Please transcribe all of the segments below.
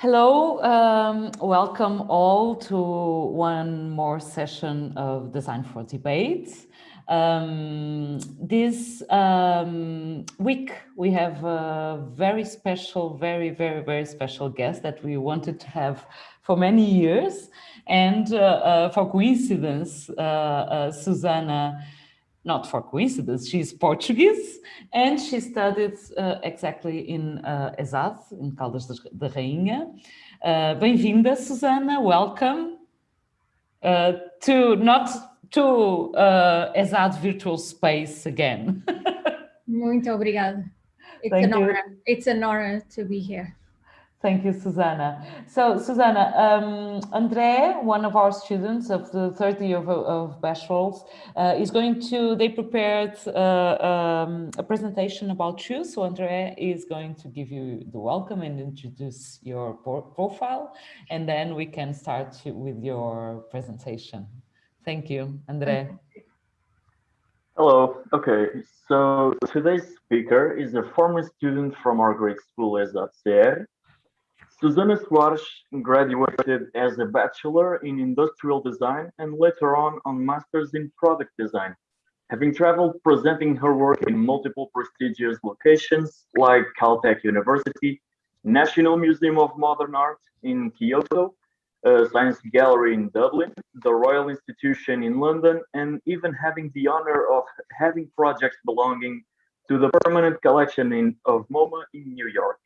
Hello, um, welcome all to one more session of Design for Debate. Um, this um, week we have a very special, very, very, very special guest that we wanted to have for many years. And uh, uh, for coincidence, uh, uh Susana not for coincidence, she's Portuguese and she studied uh, exactly in uh, ESAD, in Caldas da Rainha. Uh, Bem-vinda, Susana, welcome uh, to not to uh, ESAD virtual space again. Muito obrigada. It's Thank an you. honor. It's an honor to be here. Thank you, Susanna. So, Susanna, um, André, one of our students of the third year of, of Bachelors, uh, is going to, they prepared uh, um, a presentation about you. So André is going to give you the welcome and introduce your profile, and then we can start with your presentation. Thank you, André. Hello. Okay, so today's speaker is a former student from our grade school, ESACR, Susana Soares graduated as a bachelor in industrial design and later on on masters in product design, having traveled presenting her work in multiple prestigious locations like Caltech University, National Museum of Modern Art in Kyoto, Science Gallery in Dublin, the Royal Institution in London, and even having the honor of having projects belonging to the permanent collection in, of MoMA in New York.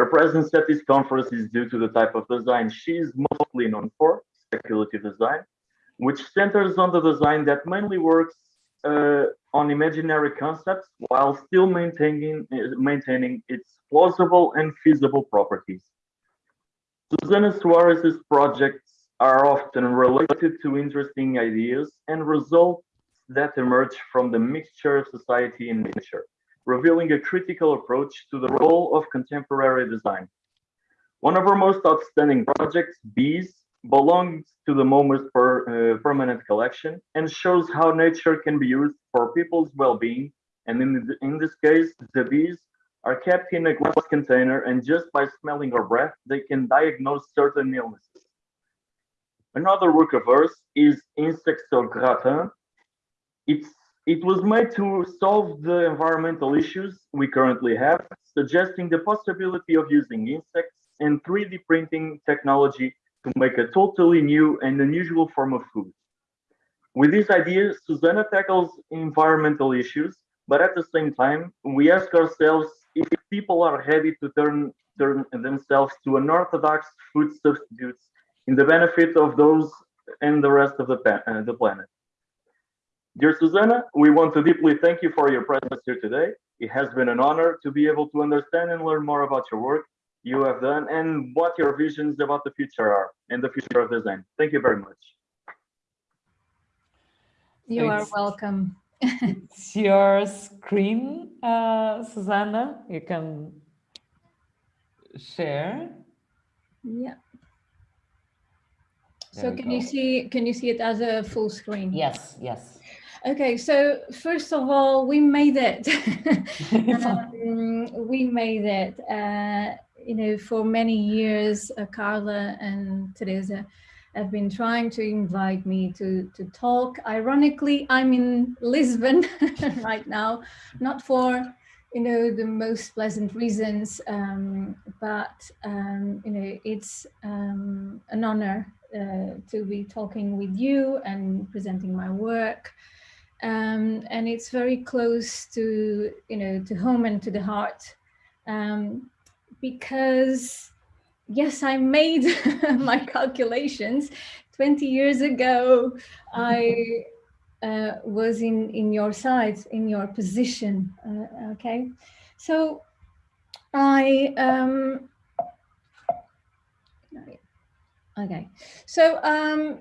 Her presence at this conference is due to the type of design she is mostly known for, speculative design, which centers on the design that mainly works uh, on imaginary concepts while still maintaining, uh, maintaining its plausible and feasible properties. Susana Soares's projects are often related to interesting ideas and results that emerge from the mixture of society and nature revealing a critical approach to the role of contemporary design. One of our most outstanding projects, Bees, belongs to the MoMA's per, uh, permanent collection and shows how nature can be used for people's well-being. And in, in this case, the bees are kept in a glass container and just by smelling or breath, they can diagnose certain illnesses. Another work of hers is Insects au Gratin. It's it was made to solve the environmental issues we currently have, suggesting the possibility of using insects and 3D printing technology to make a totally new and unusual form of food. With this idea, Susanna tackles environmental issues, but at the same time, we ask ourselves if people are ready to turn, turn themselves to unorthodox food substitutes in the benefit of those and the rest of the, uh, the planet. Dear Susanna, we want to deeply thank you for your presence here today. It has been an honor to be able to understand and learn more about your work you have done and what your visions about the future are and the future of design. Thank you very much. You Thanks. are welcome. it's your screen, uh, Susanna. You can share. Yeah. There so can go. you see can you see it as a full screen? Yes, yes. Okay, so first of all, we made it. um, we made it. Uh, you know, for many years, uh, Carla and Teresa have been trying to invite me to, to talk. Ironically, I'm in Lisbon right now, not for, you know, the most pleasant reasons, um, but, um, you know, it's um, an honor uh, to be talking with you and presenting my work um, and it's very close to you know to home and to the heart. Um, because yes I made my calculations. 20 years ago I uh, was in in your side in your position uh, okay? So I um, okay. So um,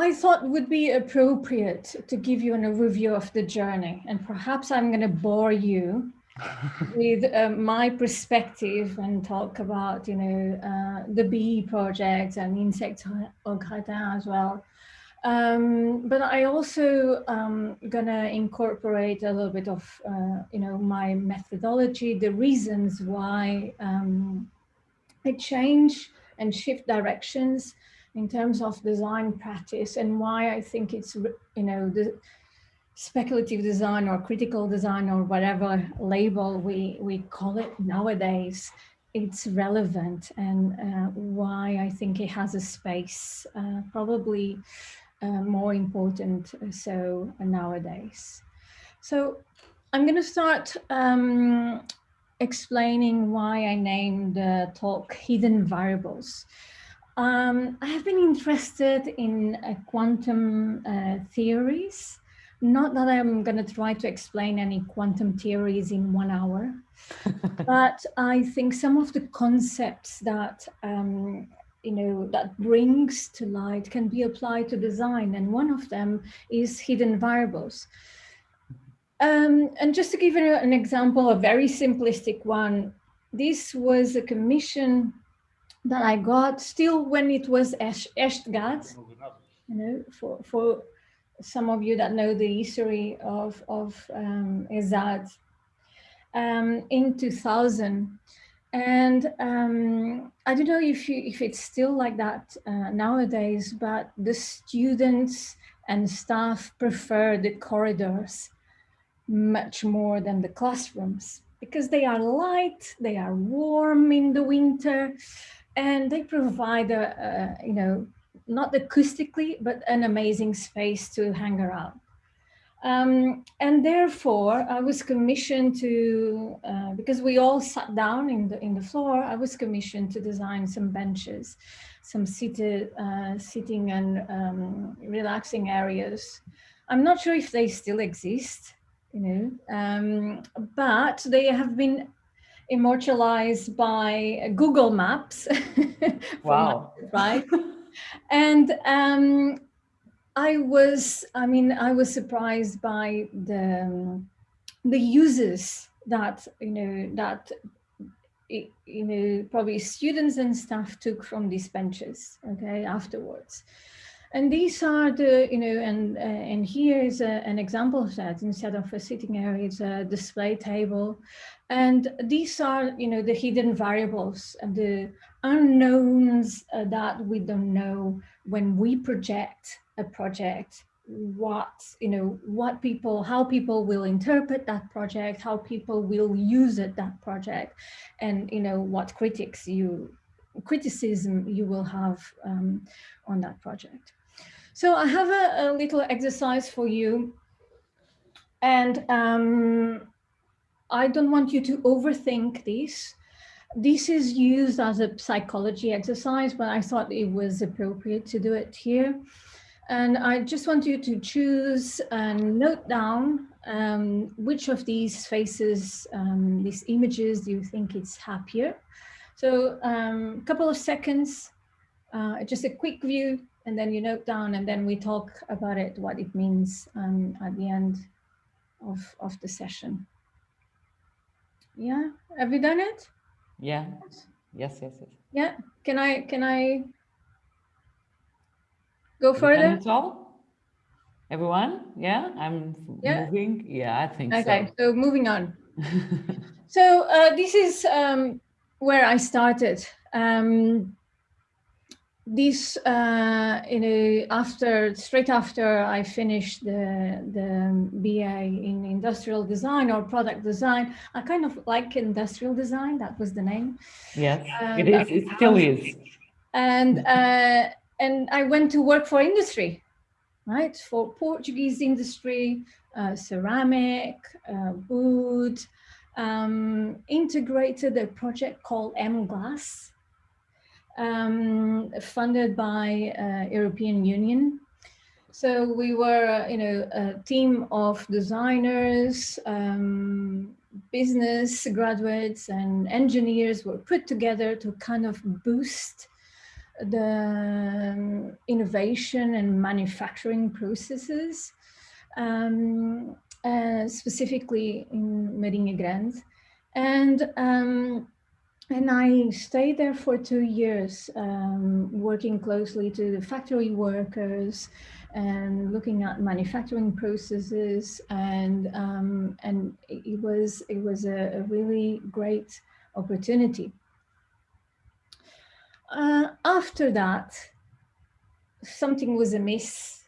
I thought would be appropriate to give you an overview of the journey and perhaps I'm going to bore you with uh, my perspective and talk about, you know, uh, the bee project and insect gratin as well. Um, but I also um, gonna incorporate a little bit of, uh, you know, my methodology, the reasons why um, a change and shift directions in terms of design practice and why I think it's, you know, the speculative design or critical design or whatever label we, we call it nowadays, it's relevant and uh, why I think it has a space, uh, probably uh, more important uh, so nowadays. So I'm going to start um, explaining why I named the talk Hidden Variables. Um, I have been interested in uh, quantum uh, theories. Not that I'm going to try to explain any quantum theories in one hour, but I think some of the concepts that um, you know that brings to light can be applied to design, and one of them is hidden variables. Um, and just to give you an example, a very simplistic one, this was a commission that I got still when it was ESTGAD, you know, for, for some of you that know the history of, of um, ESAD um, in 2000. And um, I don't know if, you, if it's still like that uh, nowadays, but the students and staff prefer the corridors much more than the classrooms because they are light, they are warm in the winter, and they provide a, a you know, not acoustically, but an amazing space to hang around. Um, and therefore, I was commissioned to, uh, because we all sat down in the in the floor, I was commissioned to design some benches, some seated, uh, sitting and um, relaxing areas. I'm not sure if they still exist, you know, um, but they have been immortalized by Google Maps. wow. right. and um, I was, I mean, I was surprised by the, um, the uses that, you know, that, you know, probably students and staff took from these benches, okay, afterwards. And these are the, you know, and uh, and here is a, an example of that. Instead of a sitting area, it's a display table. And these are, you know, the hidden variables and the unknowns uh, that we don't know when we project a project what you know what people how people will interpret that project how people will use it that project and you know what critics you criticism you will have um, on that project so I have a, a little exercise for you. And um, I don't want you to overthink this. This is used as a psychology exercise, but I thought it was appropriate to do it here. And I just want you to choose and note down um, which of these faces, um, these images, do you think it's happier? So a um, couple of seconds, uh, just a quick view and then you note down and then we talk about it, what it means um, at the end of, of the session. Yeah, have you done it? Yeah, yes, yes, yes. Yeah, can I, can I go further? all? Everyone? Yeah, I'm yeah. moving. Yeah, I think okay, so. Okay, so moving on. so uh, this is um, where I started. Um, this uh, you know after straight after I finished the the BA in industrial design or product design I kind of like industrial design that was the name. Yes um, it is it still is. and uh, and I went to work for industry right? For Portuguese industry uh, ceramic uh, wood um, integrated a project called M Glass um, funded by uh, European Union. So we were, you know, a team of designers, um, business graduates and engineers were put together to kind of boost the um, innovation and manufacturing processes, um, uh, specifically in Marinha Grande. And um, and I stayed there for two years, um, working closely to the factory workers and looking at manufacturing processes. And, um, and it was, it was a, a really great opportunity. uh, after that, something was amiss.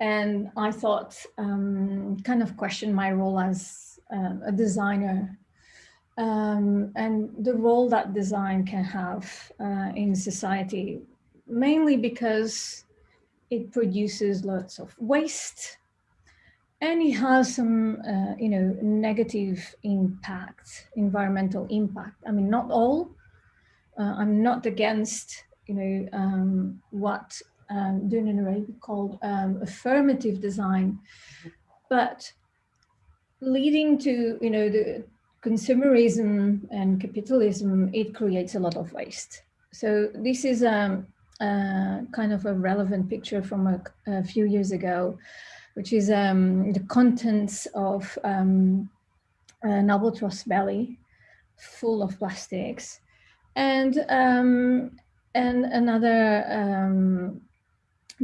And I thought, um, kind of question my role as uh, a designer um, and the role that design can have uh, in society, mainly because it produces lots of waste and it has some, uh, you know, negative impact, environmental impact. I mean, not all. Uh, I'm not against, you know, um, what um, Dunne called um, affirmative design, but leading to, you know, the consumerism and capitalism, it creates a lot of waste. So this is a, uh, kind of a relevant picture from a, a few years ago, which is um, the contents of um, an albatross belly full of plastics. And, um, and another um,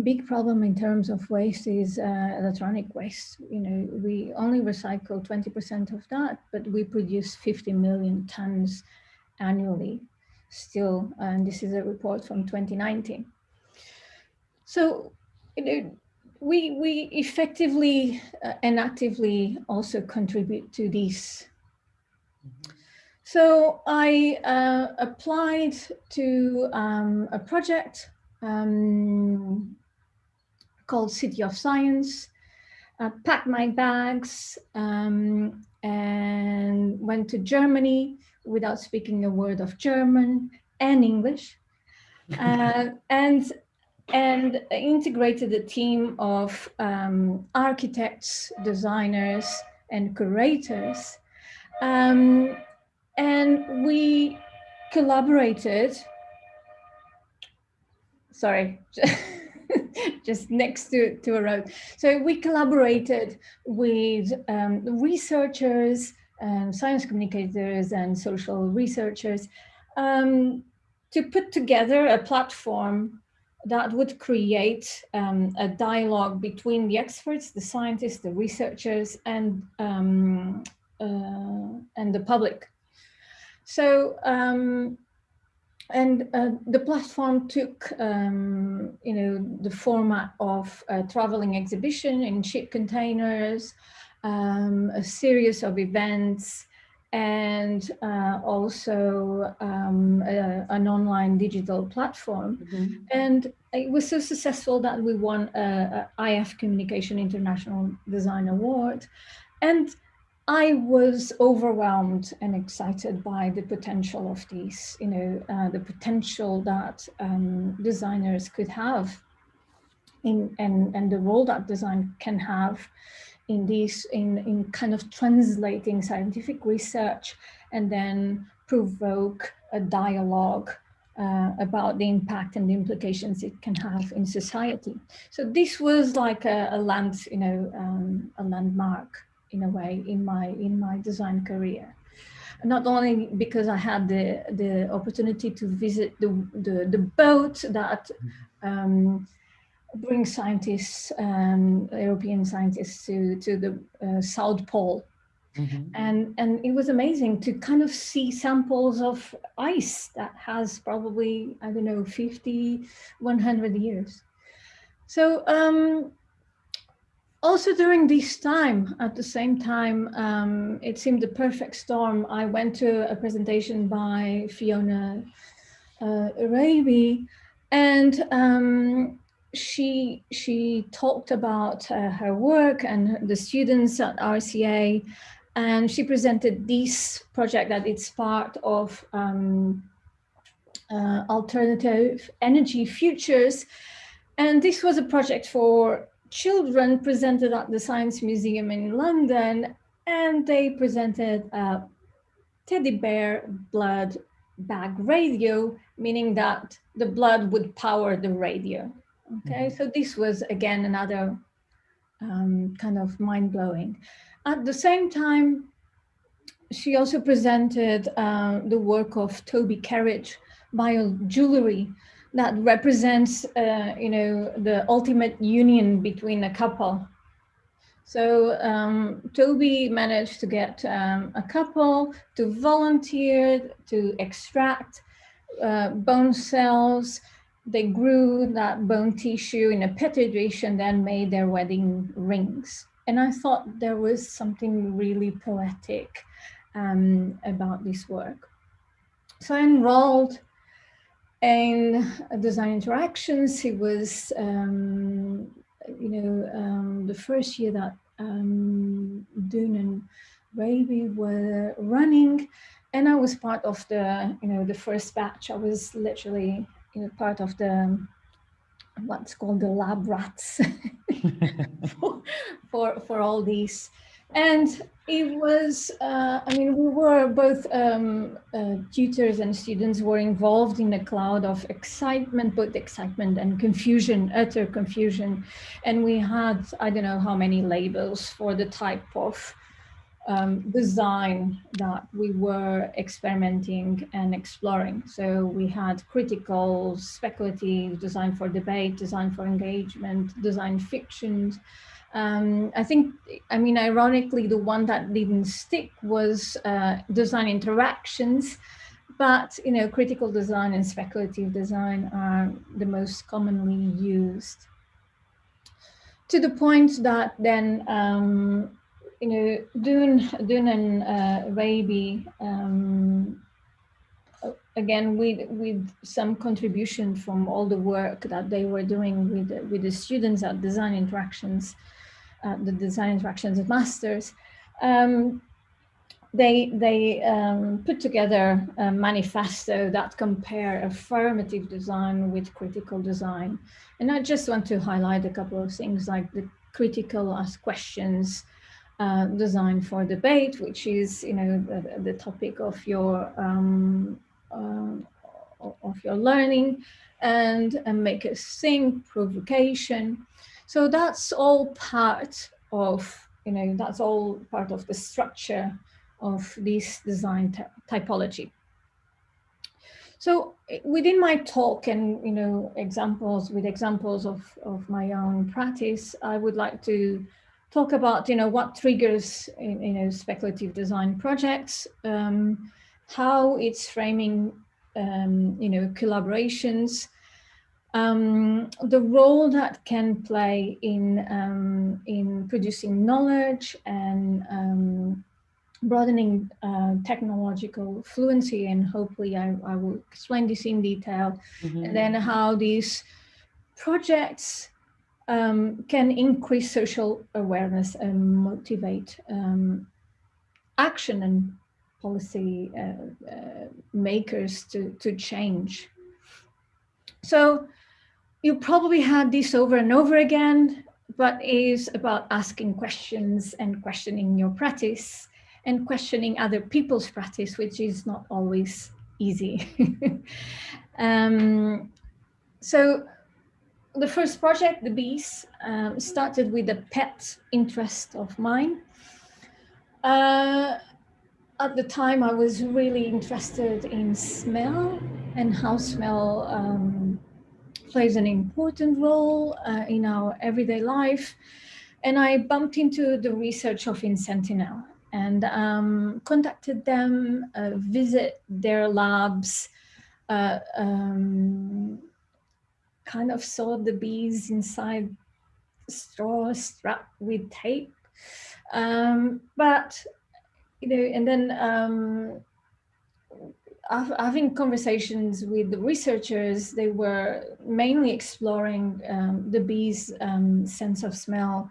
big problem in terms of waste is uh, electronic waste. You know, we only recycle 20% of that, but we produce 50 million tons annually still. And this is a report from 2019. So, you know, we, we effectively uh, and actively also contribute to this. So I uh, applied to um, a project um, called City of Science, uh, packed my bags um, and went to Germany without speaking a word of German and English. Uh, and and integrated a team of um, architects, designers, and curators. Um, and we collaborated, sorry, just next to, to a road. So we collaborated with um, researchers, um, science communicators and social researchers um, to put together a platform that would create um, a dialogue between the experts, the scientists, the researchers, and um, uh, and the public. So um, and uh, the platform took, um, you know, the format of a traveling exhibition in ship containers, um, a series of events, and uh, also um, a, an online digital platform. Mm -hmm. And it was so successful that we won a, a IF Communication International Design Award. And I was overwhelmed and excited by the potential of these, you know, uh, the potential that um, designers could have in, and, and the role that design can have in these, in, in kind of translating scientific research and then provoke a dialogue uh, about the impact and the implications it can have in society. So this was like a, a land, you know, um, a landmark in a way in my in my design career not only because I had the the opportunity to visit the the, the boat that um, brings scientists, um, European scientists, to to the uh, South Pole, mm -hmm. and and it was amazing to kind of see samples of ice that has probably I don't know 50, 100 years. So um, also during this time, at the same time, um, it seemed the perfect storm. I went to a presentation by Fiona uh, Raby and um, she, she talked about uh, her work and the students at RCA and she presented this project that it's part of um, uh, alternative energy futures. And this was a project for children presented at the Science Museum in London, and they presented a teddy bear blood bag radio, meaning that the blood would power the radio. Okay, mm -hmm. so this was again another um, kind of mind blowing. At the same time, she also presented uh, the work of Tobie Kerridge, bio jewelry, that represents, uh, you know, the ultimate union between a couple. So um, Tobie managed to get um, a couple to volunteer to extract uh, bone cells. They grew that bone tissue in a petri dish and then made their wedding rings. And I thought there was something really poetic um, about this work. So I enrolled in design interactions. It was, um, you know, um, the first year that um, Dunne and Raby were running and I was part of the, you know, the first batch. I was literally, you know, part of the, what's called the lab rats for, for, for all these. And it was, uh, I mean, we were both um, uh, tutors and students were involved in a cloud of excitement, both excitement and confusion, utter confusion. And we had, I don't know how many labels for the type of um, design that we were experimenting and exploring. So we had critical, speculative, design for debate, design for engagement, design fictions. Um, I think, I mean, ironically, the one that didn't stick was uh, design interactions, but, you know, critical design and speculative design are the most commonly used. To the point that then um, you know, Dunne, Dunne and uh, Raby, um, again, with, with some contribution from all the work that they were doing with, with the students at Design Interactions, uh, the Design Interactions of Masters, um, they, they um, put together a manifesto that compare affirmative design with critical design. And I just want to highlight a couple of things like the critical ask questions, uh, design for debate, which is, you know, the, the topic of your um, uh, of your learning, and, and make us think, provocation. So that's all part of, you know, that's all part of the structure of this design typology. So within my talk and, you know, examples with examples of, of my own practice, I would like to talk about, you know, what triggers, you know, speculative design projects, um, how it's framing, um, you know, collaborations, um, the role that can play in, um, in producing knowledge and um, broadening uh, technological fluency and hopefully I, I, will explain this in detail mm -hmm. and then how these projects um, can increase social awareness and motivate um, action and policy uh, uh, makers to, to change. So you probably had this over and over again, but is about asking questions and questioning your practice and questioning other people's practice, which is not always easy. um, so the first project, the bees, um, started with a pet interest of mine. Uh, at the time, I was really interested in smell and how smell um, plays an important role uh, in our everyday life. And I bumped into the research of Inscentinel and um, contacted them, uh, visit their labs, uh, um, kind of saw the bees inside straw strapped with tape. Um, but, you know, and then um, having conversations with the researchers, they were mainly exploring um, the bees' um, sense of smell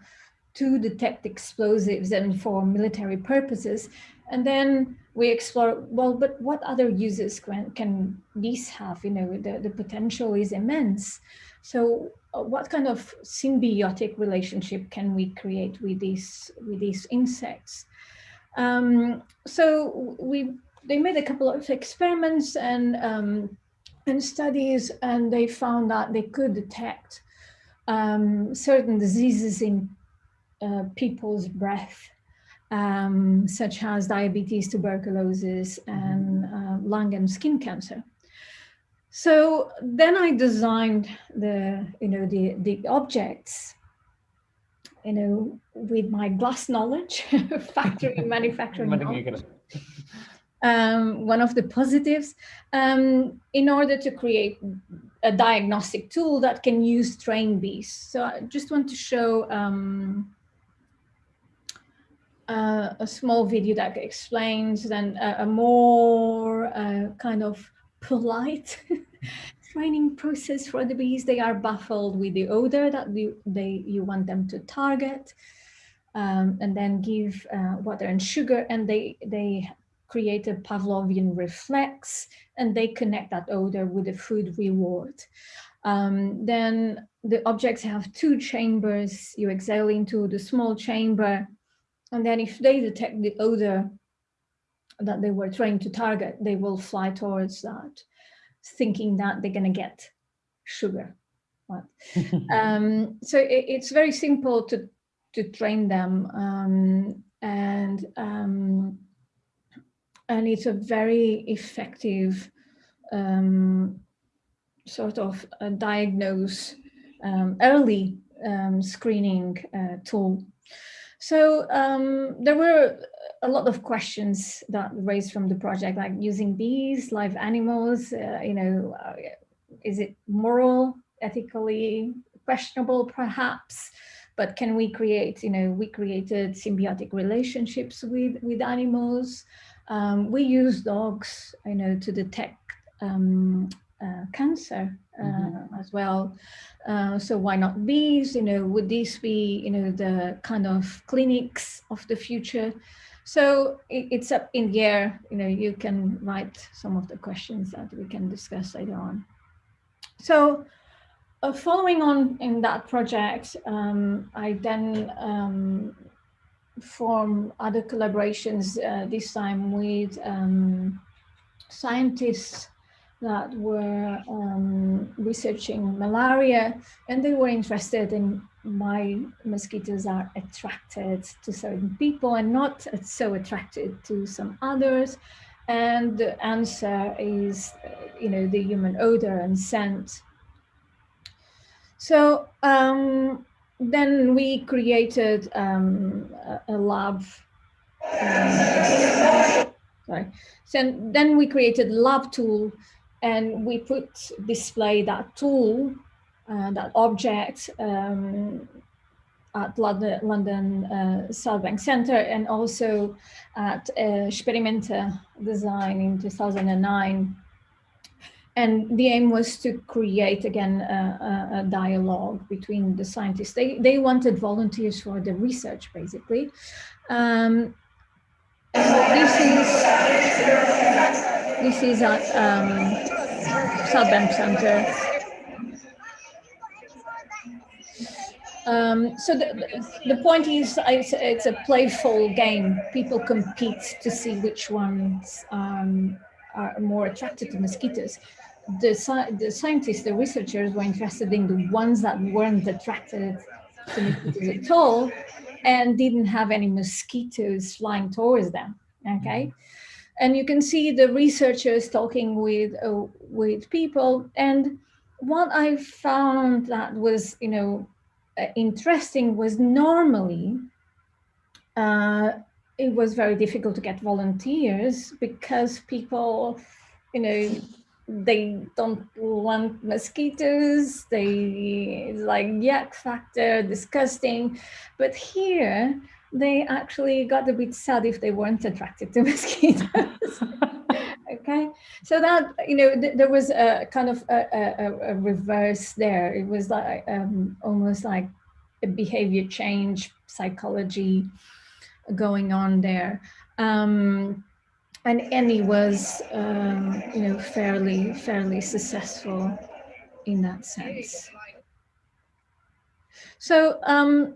to detect explosives and for military purposes. And then we explore, well, but what other uses can, can these have? You know, the, the potential is immense. So uh, what kind of symbiotic relationship can we create with these, with these insects? Um, so we, they made a couple of experiments and, um, and studies, and they found that they could detect um, certain diseases in uh, people's breath um, such as diabetes, tuberculosis, mm-hmm. and uh, lung and skin cancer. So then I designed the, you know, the, the objects, you know, with my glass knowledge, factory manufacturing. Um, one of the positives, um, in order to create a diagnostic tool that can use trained bees. So I just want to show um, uh, a small video that explains then a, a more uh, kind of polite training process for the bees. They are baffled with the odor that we, they, you want them to target um, and then give uh, water and sugar and they, they create a Pavlovian reflex and they connect that odor with a food reward. Um, then the objects have two chambers. You exhale into the small chamber and then if they detect the odor that they were trying to target, they will fly towards that, thinking that they're going to get sugar. Right? um, so it, it's very simple to, to train them. Um, and um, and it's a very effective um, sort of diagnose um, early um, screening uh, tool. So um, there were a lot of questions that raised from the project, like using bees, live animals, uh, you know, uh, is it moral, ethically questionable perhaps, but can we create, you know, we created symbiotic relationships with, with animals. Um, we use dogs, you know, to detect um, uh, cancer uh, mm -hmm. as well. Uh, so why not bees? You know, would these be, you know, the kind of clinics of the future? So it, it's up in the air. You know, you can write some of the questions that we can discuss later on. So uh, following on in that project, um, I then um, form other collaborations, uh, this time with um, scientists that were um, researching malaria and they were interested in why mosquitoes are attracted to certain people and not so attracted to some others. And the answer is, you know, the human odor and scent. So um, then we created um, a, a, lab. Um, sorry. So then we created lab tool and we put display that tool, uh, that object um, at London, London uh, South Bank Center and also at uh, Experimenta Design in 2009 and the aim was to create again a, a, dialogue between the scientists. They, they wanted volunteers for the research basically. Um, this is this is at um, South Bank Center. Um, so the, the point is it's, it's, a playful game. People compete to see which ones um, are more attracted to mosquitoes the, the scientists, the researchers were interested in the ones that weren't attracted to mosquitoes at all and didn't have any mosquitoes flying towards them, okay? And you can see the researchers talking with, uh, with people and what I found that was, you know, uh, interesting was normally uh, it was very difficult to get volunteers because people, you know, they don't want mosquitoes they like yuck factor disgusting. But here they actually got a bit sad if they weren't attracted to mosquitoes. Okay? So that you know th there was a kind of a, a, a, reverse there. It was like um, almost like a behavior change psychology going on there um, and Annie was, um, you know, fairly, fairly successful in that sense. So, um,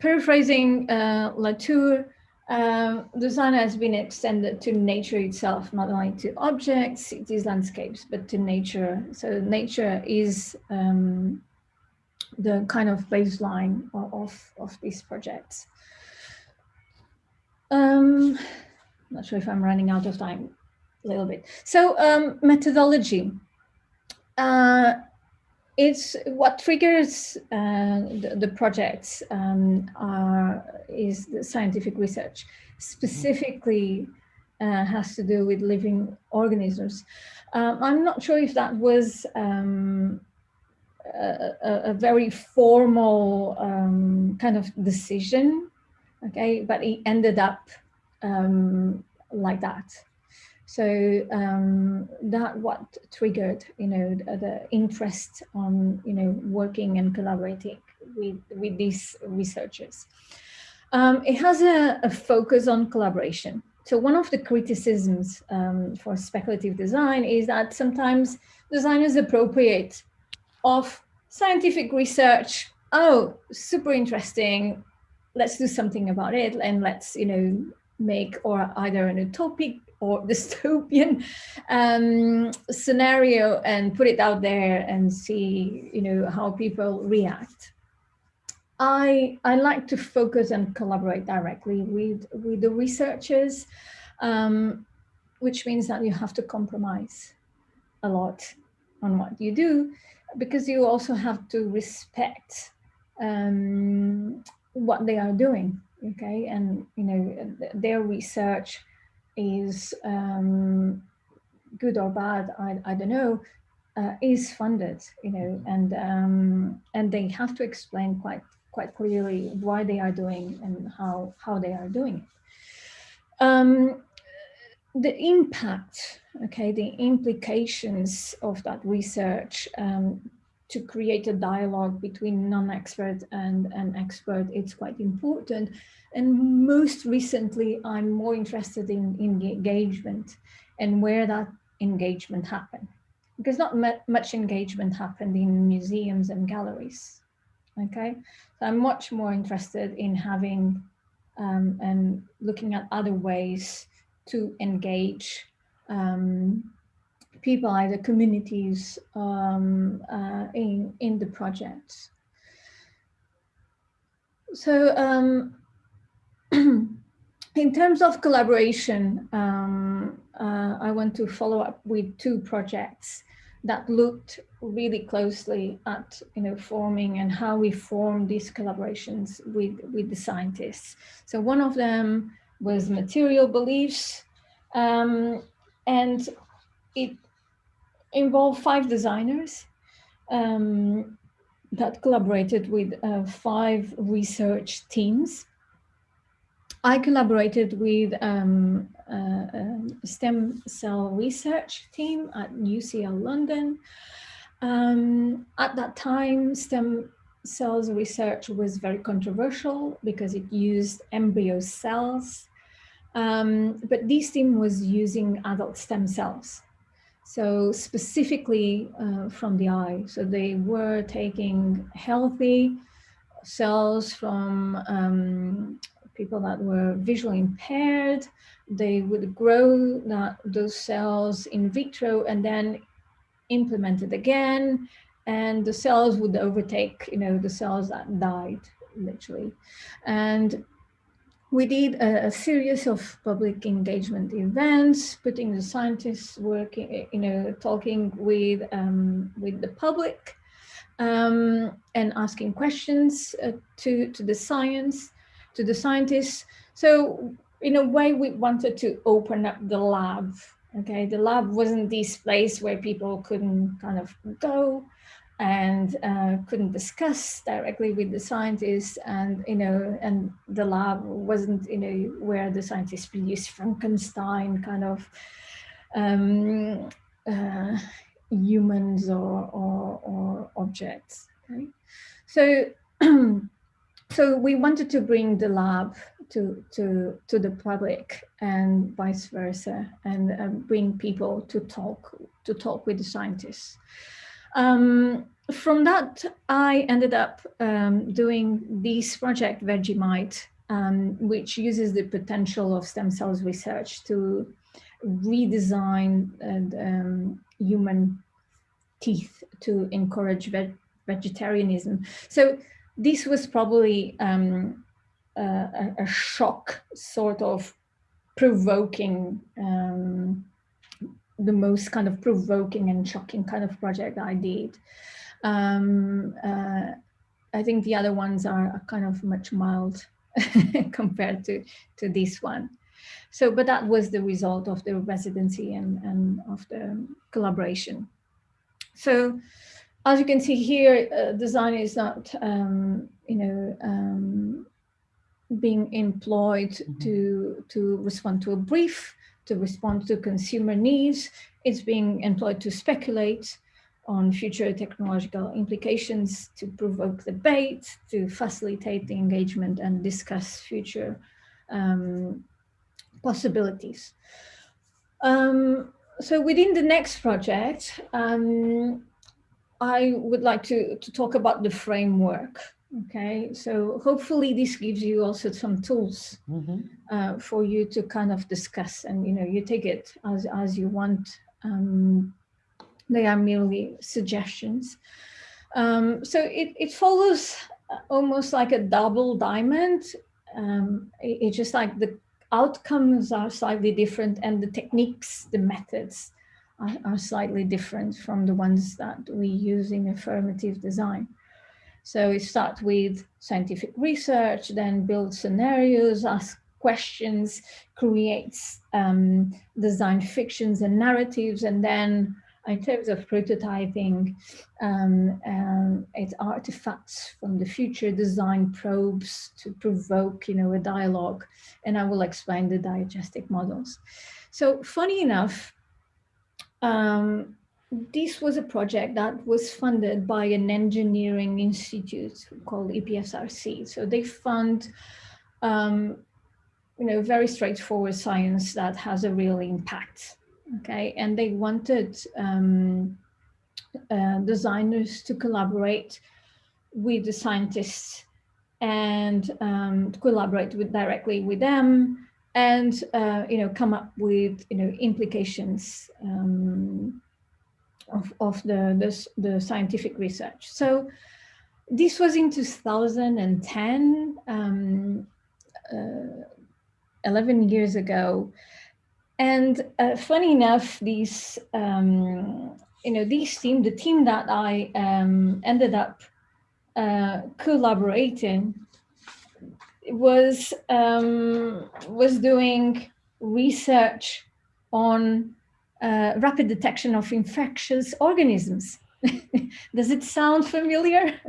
paraphrasing uh, Latour, uh, design has been extended to nature itself, not only to objects, cities, landscapes, but to nature. So nature is um, the kind of baseline of, of, of these projects. Um, not sure if I'm running out of time a little bit. So um, methodology. Uh, it's what triggers uh, the, the, projects um, are, is the scientific research, specifically uh, has to do with living organisms. Um, I'm not sure if that was um, a, a, very formal um, kind of decision, okay, but it ended up um, like that. So um, that what triggered, you know, the, the, interest on, you know, working and collaborating with, with these researchers. Um, it has a, a, focus on collaboration. So one of the criticisms um, for speculative design is that sometimes design is appropriate of scientific research. Oh, super interesting. Let's do something about it and let's, you know, make or either an utopic or dystopian um, scenario and put it out there and see, you know, how people react. I, I like to focus and collaborate directly with, with the researchers, um, which means that you have to compromise a lot on what you do, because you also have to respect um, what they are doing, okay? And, you know, their research is um, good or bad, I, I don't know, uh, is funded, you know, and um, and they have to explain quite quite clearly why they are doing and how how they are doing it. Um, the impact, okay, the implications of that research um, to create a dialogue between non-expert and an expert, it's quite important. And most recently, I'm more interested in, in engagement and where that engagement happened. Because not much engagement happened in museums and galleries, okay? So I'm much more interested in having um, and looking at other ways to engage um, people, either communities um, uh, in, in the project. So um, in terms of collaboration, um, uh, I want to follow up with two projects that looked really closely at you know forming and how we form these collaborations with with the scientists. So one of them was material beliefs, um, and it involved five designers um, that collaborated with uh, five research teams I collaborated with um, uh, a stem cell research team at UCL London. Um, at that time, stem cells research was very controversial because it used embryo cells. Um, but this team was using adult stem cells. So specifically uh, from the eye. So they were taking healthy cells from um, people that were visually impaired, they would grow that, those cells in vitro and then implement it again. And the cells would overtake, you know, the cells that died, literally. And we did a, a, series of public engagement events, putting the scientists working, you know, talking with um, with the public um, and asking questions uh, to to the science to the scientists. So in a way, we wanted to open up the lab. Okay, the lab wasn't this place where people couldn't kind of go and uh, couldn't discuss directly with the scientists and you know and the lab wasn't you know where the scientists produced Frankenstein kind of um, uh, humans or, or, or objects okay so so we wanted to bring the lab to to to the public and vice versa and uh, bring people to talk to talk with the scientists. Um, from that i ended up um, doing this project vegemite um, which uses the potential of stem cells research to redesign uh, human teeth to encourage ve vegetarianism so this was probably um, a, a, shock sort of provoking um, the most kind of provoking and shocking kind of project I did. Um, uh, I think the other ones are, kind of much mild compared to, to this one. So, but that was the result of the residency and, and of the collaboration. So as you can see here, uh, design is not, um, you know, um, being employed mm -hmm. to, to respond to a brief, to respond to consumer needs. It's being employed to speculate on future technological implications, to provoke debate, to facilitate the engagement and discuss future um, possibilities. Um, so within the next project, um, I would like to, to talk about the framework. Okay, so hopefully this gives you also some tools mm -hmm. uh, for you to kind of discuss and, you know, you take it as, as you want. Um, they are merely suggestions. Um, so it, it follows almost like a double diamond. Um, it, it's just like the outcomes are slightly different and the techniques, the methods are, are slightly different from the ones that we use in affirmative design. So we start with scientific research, then build scenarios, ask questions, creates um, design fictions and narratives, and then in terms of prototyping, um, um, it's artifacts from the future design probes to provoke, you know, a dialogue, and I will explain the diegetic models. So funny enough, um, this was a project that was funded by an engineering institute called EPSRC. So they fund, um, you know, very straightforward science that has a real impact. Okay, and they wanted um, uh, designers to collaborate with the scientists and um, to collaborate with directly with them and uh, you know come up with you know implications um, of, of the, the, the scientific research. So this was in 2010, um, uh, 11 years ago. And uh, funny enough, these, um, you know, this team, the team that I um, ended up uh, collaborating was um, was doing research on uh, rapid detection of infectious organisms. Does it sound familiar?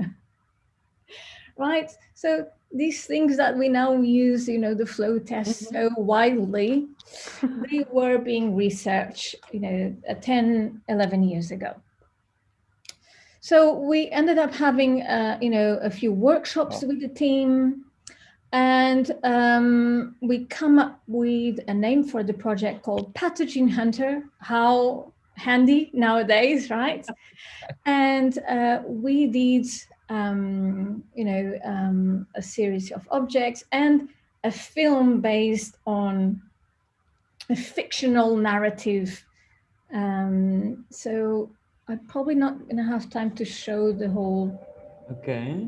right? So these things that we now use, you know, the flow test mm -hmm. so widely, they were being researched, you know, 10, 11 years ago. So we ended up having, uh, you know, a few workshops with the team, and um, we come up with a name for the project called Pathogen Hunter. How handy nowadays, right? and uh, we did, um, you know, um, a series of objects and a film based on a fictional narrative. Um, so I'm probably not going to have time to show the whole. Okay.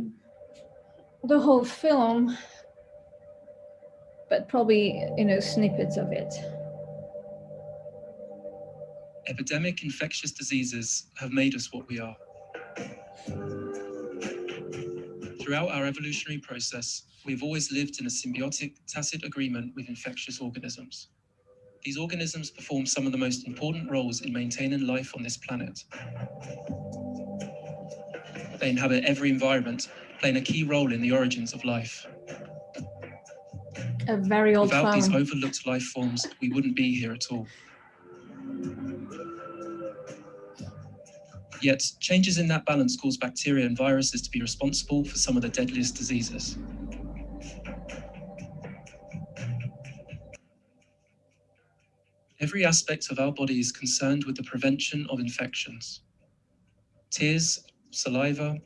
The whole film but probably, you know, snippets of it. Epidemic infectious diseases have made us what we are. Throughout our evolutionary process, we've always lived in a symbiotic, tacit agreement with infectious organisms. These organisms perform some of the most important roles in maintaining life on this planet. They inhabit every environment, playing a key role in the origins of life. A very old Without farm. these overlooked life forms, we wouldn't be here at all. Yet, changes in that balance cause bacteria and viruses to be responsible for some of the deadliest diseases. Every aspect of our body is concerned with the prevention of infections. Tears, saliva,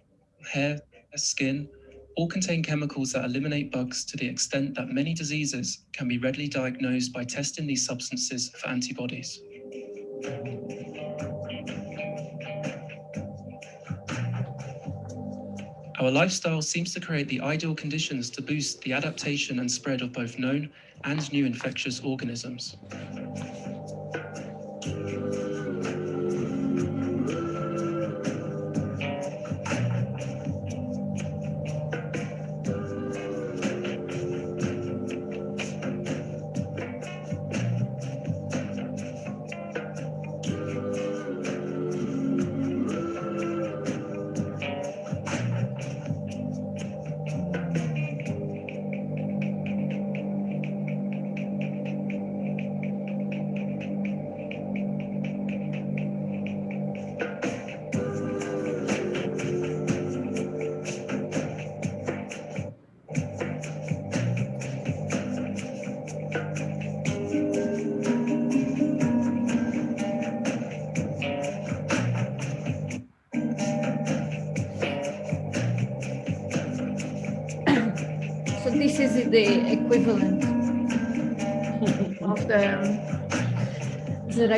hair, skin, all contain chemicals that eliminate bugs to the extent that many diseases can be readily diagnosed by testing these substances for antibodies. Our lifestyle seems to create the ideal conditions to boost the adaptation and spread of both known and new infectious organisms.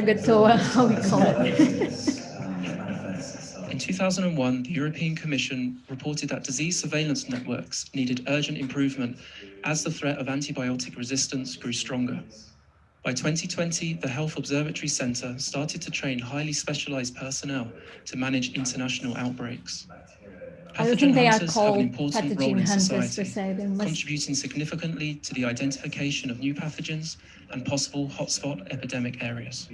Zaragatoa, uh, how we call it. In 2001, the European Commission reported that disease surveillance networks needed urgent improvement as the threat of antibiotic resistance grew stronger. By 2020, the Health Observatory Centre started to train highly specialised personnel to manage international outbreaks. I don't think Pathogen they are hunters have an called important role pathogen in hunters per society, se. They must, contributing significantly to the identification of new pathogens and possible hotspot epidemic areas.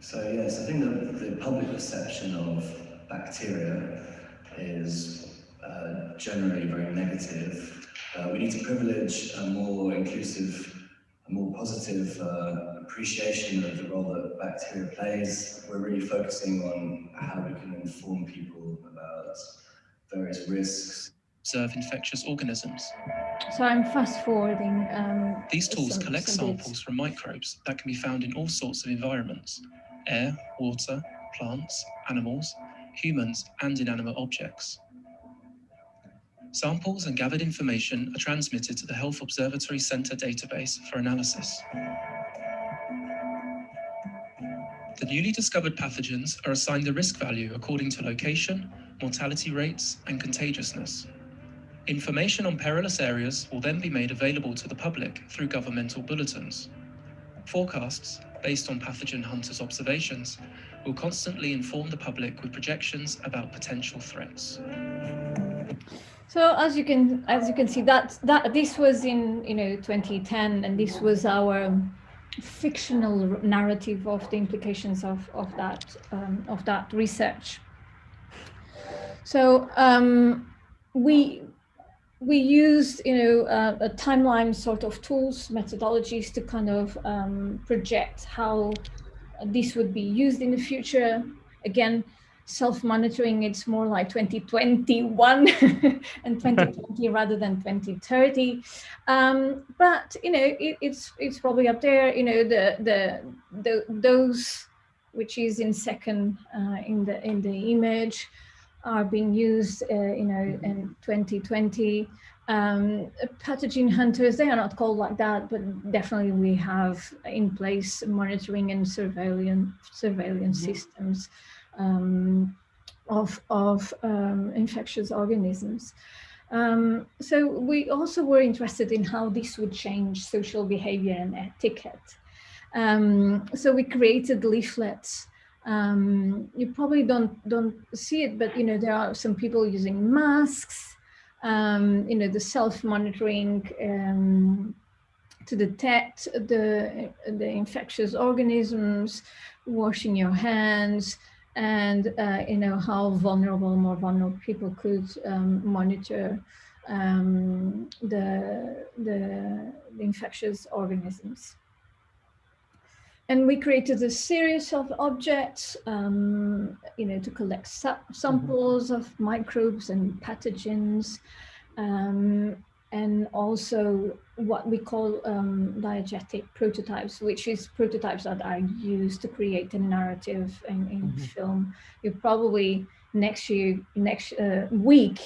So yes, I think the, the public perception of bacteria is uh, generally very negative. Uh, we need to privilege a more inclusive, a more positive uh, appreciation of the role that bacteria plays. We're really focusing on how we can inform people about various risks. Observe infectious organisms. so I'm fast forwarding. Um, These tools some- collect some samples from microbes that can be found in all sorts of environments air, water, plants, animals, humans, and inanimate objects. Samples and gathered information are transmitted to the Health Observatory Centre database for analysis. The newly discovered pathogens are assigned a risk value according to location, mortality rates, and contagiousness. Information on perilous areas will then be made available to the public through governmental bulletins. Forecasts, based on pathogen hunters' observations, will constantly inform the public with projections about potential threats. So as you can as you can see that that this was in you know 2010 and this was our fictional narrative of the implications of of that um, of that research. So um, we we used you know uh, a timeline sort of tools methodologies to kind of um, project how this would be used in the future. Again, self-monitoring it's more like 2021 and 2020 rather than 2030 um, but you know it, it's it's probably up there you know the the, the those which is in second uh, in the in the image are being used uh, you know in 2020 um, pathogen hunters they are not called like that but definitely we have in place monitoring and surveillance surveillance systems um, of, of um, infectious organisms. Um, so we also were interested in how this would change social behavior and etiquette. Um, so we created leaflets. Um, you probably don't don't see it, but you know there are some people using masks. Um, you know the self-monitoring um, to detect the the infectious organisms, washing your hands, and uh, you know how vulnerable, more vulnerable people could um, monitor um, the, the, the infectious organisms. And we created a series of objects, um, you know, to collect sa samples of microbes and pathogens, um, and also what we call um, diegetic prototypes, which is prototypes that are used to create a narrative in, in Mhm. film. You probably next year, next uh, week,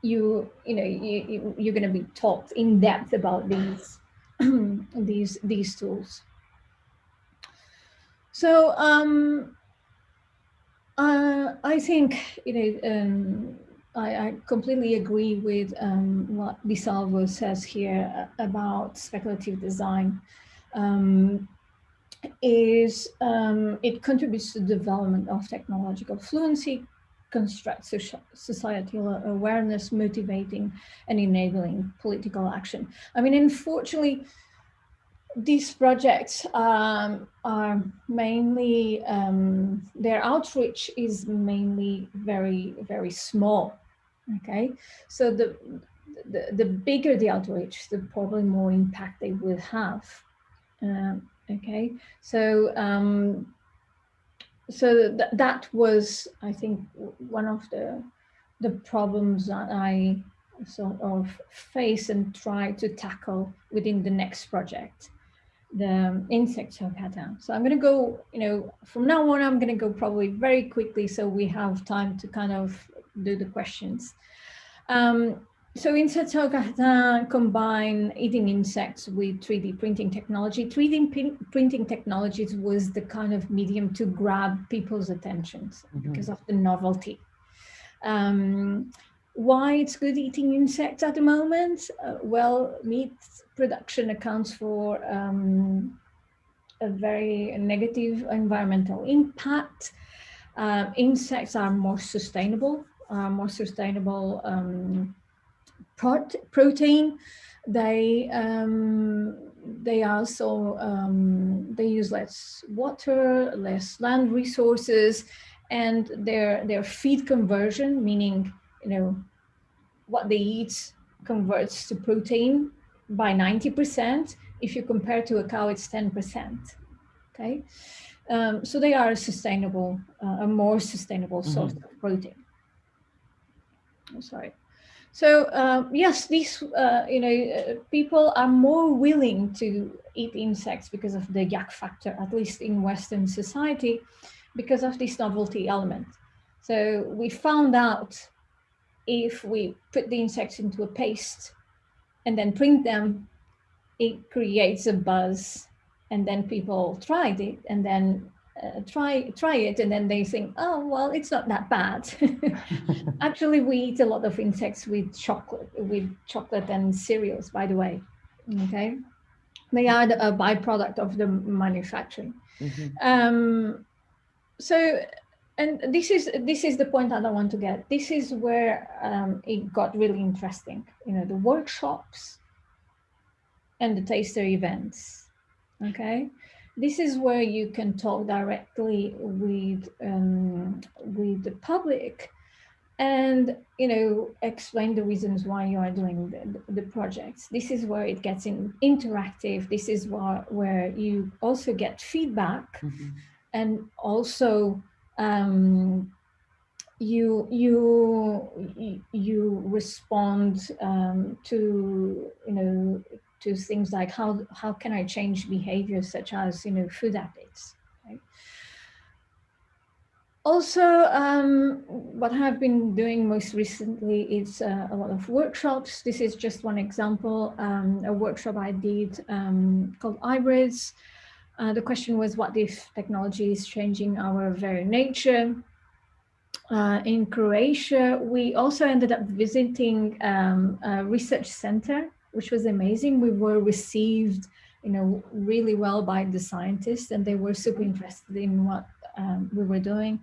you you know you, you you're going to be taught in depth about these these these tools. So um, uh, I think you know um, I, I completely agree with um, what DiSalvo says here about speculative design. Um, is um, it contributes to the development of technological fluency, constructs societal awareness, motivating and enabling political action. I mean, unfortunately, these projects um, are mainly, um, their outreach is mainly very, very small, okay? So the, the, the bigger the outreach, the probably more impact they will have, um, okay? So, um, so th that was, I think, one of the, the problems that I sort of face and try to tackle within the next project the insects insect pattern. So I'm going to go, you know, from now on, I'm going to go probably very quickly so we have time to kind of do the questions. Um, so Insect Talk combine eating insects with 3D printing technology. 3D printing technologies was the kind of medium to grab people's attentions mm -hmm. because of the novelty. Um, why it's good eating insects at the moment? Uh, well, meat production accounts for um, a very negative environmental impact. Uh, insects are more sustainable, uh, more sustainable um, protein. They um, they also um, they use less water, less land resources, and their their feed conversion, meaning you know what they eat converts to protein by 90%. If you compare to a cow, it's 10%. Okay, um, so they are a sustainable, uh, a more sustainable mm-hmm. source mm -hmm. of protein. Oh, sorry. So uh, yes, these uh, you know uh, people are more willing to eat insects because of the yak factor, at least in Western society, because of this novelty element. So we found out if we put the insects into a paste and then print them, it creates a buzz. And then people tried it and then uh, try try it and then they think oh well it's not that bad. Actually we eat a lot of insects with chocolate with chocolate and cereals by the way okay? They are the, a byproduct of the manufacturing. Mm -hmm. um, so and this is this is the point that I want to get. This is where um, it got really interesting. You know, the workshops and the taster events. Okay, this is where you can talk directly with um, with the public, and you know explain the reasons why you are doing the, the projects. This is where it gets in interactive. This is where where you also get feedback, mm -hmm. and also um, you you you respond um, to you know to things like how how can I change behaviors such as you know food habits. Also, um, what I've been doing most recently is uh, a lot of workshops. This is just one example, um, a workshop I did um, called Hybrids, uh, the question was what if technology is changing our very nature? Uh, in Croatia, we also ended up visiting um, a research center, which was amazing. We were received, you know, really well by the scientists and they were super interested in what um, we were doing.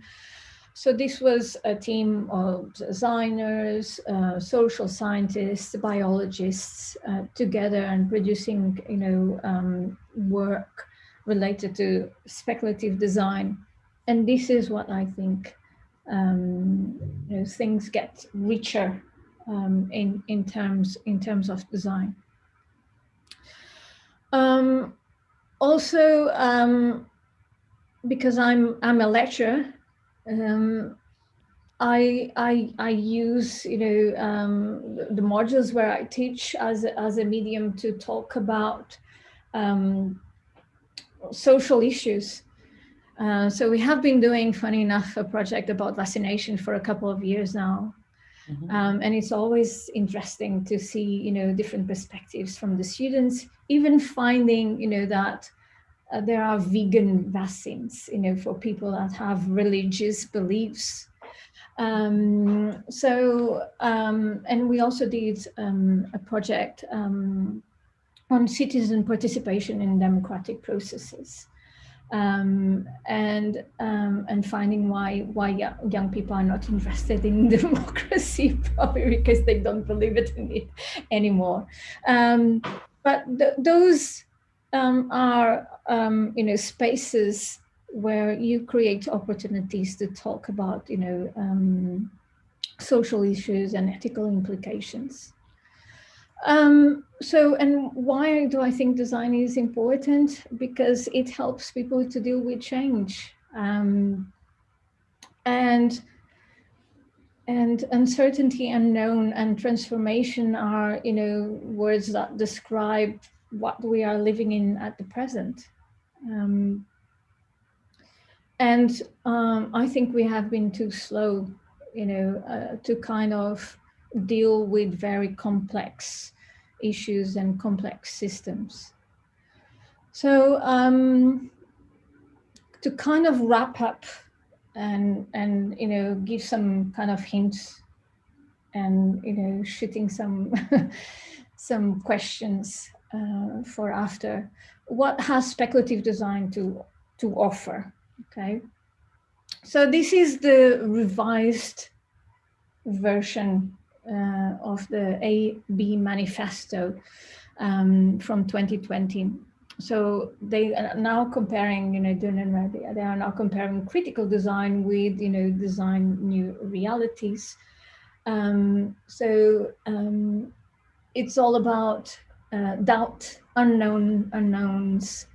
So this was a team of designers, uh, social scientists, biologists uh, together and producing, you know, um, work related to speculative design. And this is what I think um, you know, things get richer um, in, in, terms, in terms of design. Um, also, um, because I'm, I'm a lecturer, um, I, I, I use, you know, um, the modules where I teach as, as a medium to talk about um, social issues. Uh, so we have been doing, funny enough, a project about vaccination for a couple of years now. Mm -hmm. um, and it's always interesting to see, you know, different perspectives from the students, even finding, you know, that uh, there are vegan vaccines, you know, for people that have religious beliefs. Um, so, um, and we also did um, a project um, on citizen participation in democratic processes. Um, and um, and finding why why young people are not interested in democracy, probably because they don't believe it in it anymore. Um, but th those um, are um, you know spaces where you create opportunities to talk about you know um, social issues and ethical implications. Um, so, and why do I think design is important? Because it helps people to deal with change. Um, and and uncertainty, unknown, and transformation are, you know, words that describe what we are living in at the present. Um, and um, I think we have been too slow, you know, uh, to kind of deal with very complex issues and complex systems. So um, to kind of wrap up and, and, you know, give some kind of hints and, you know, shooting some, some questions uh, for after, what has speculative design to, to offer, okay? So this is the revised version uh, of the AB manifesto um, from 2020. So they are now comparing, you know, Raby, they are now comparing critical design with, you know, design new realities. Um, so um, it's all about uh, doubt, unknown unknowns,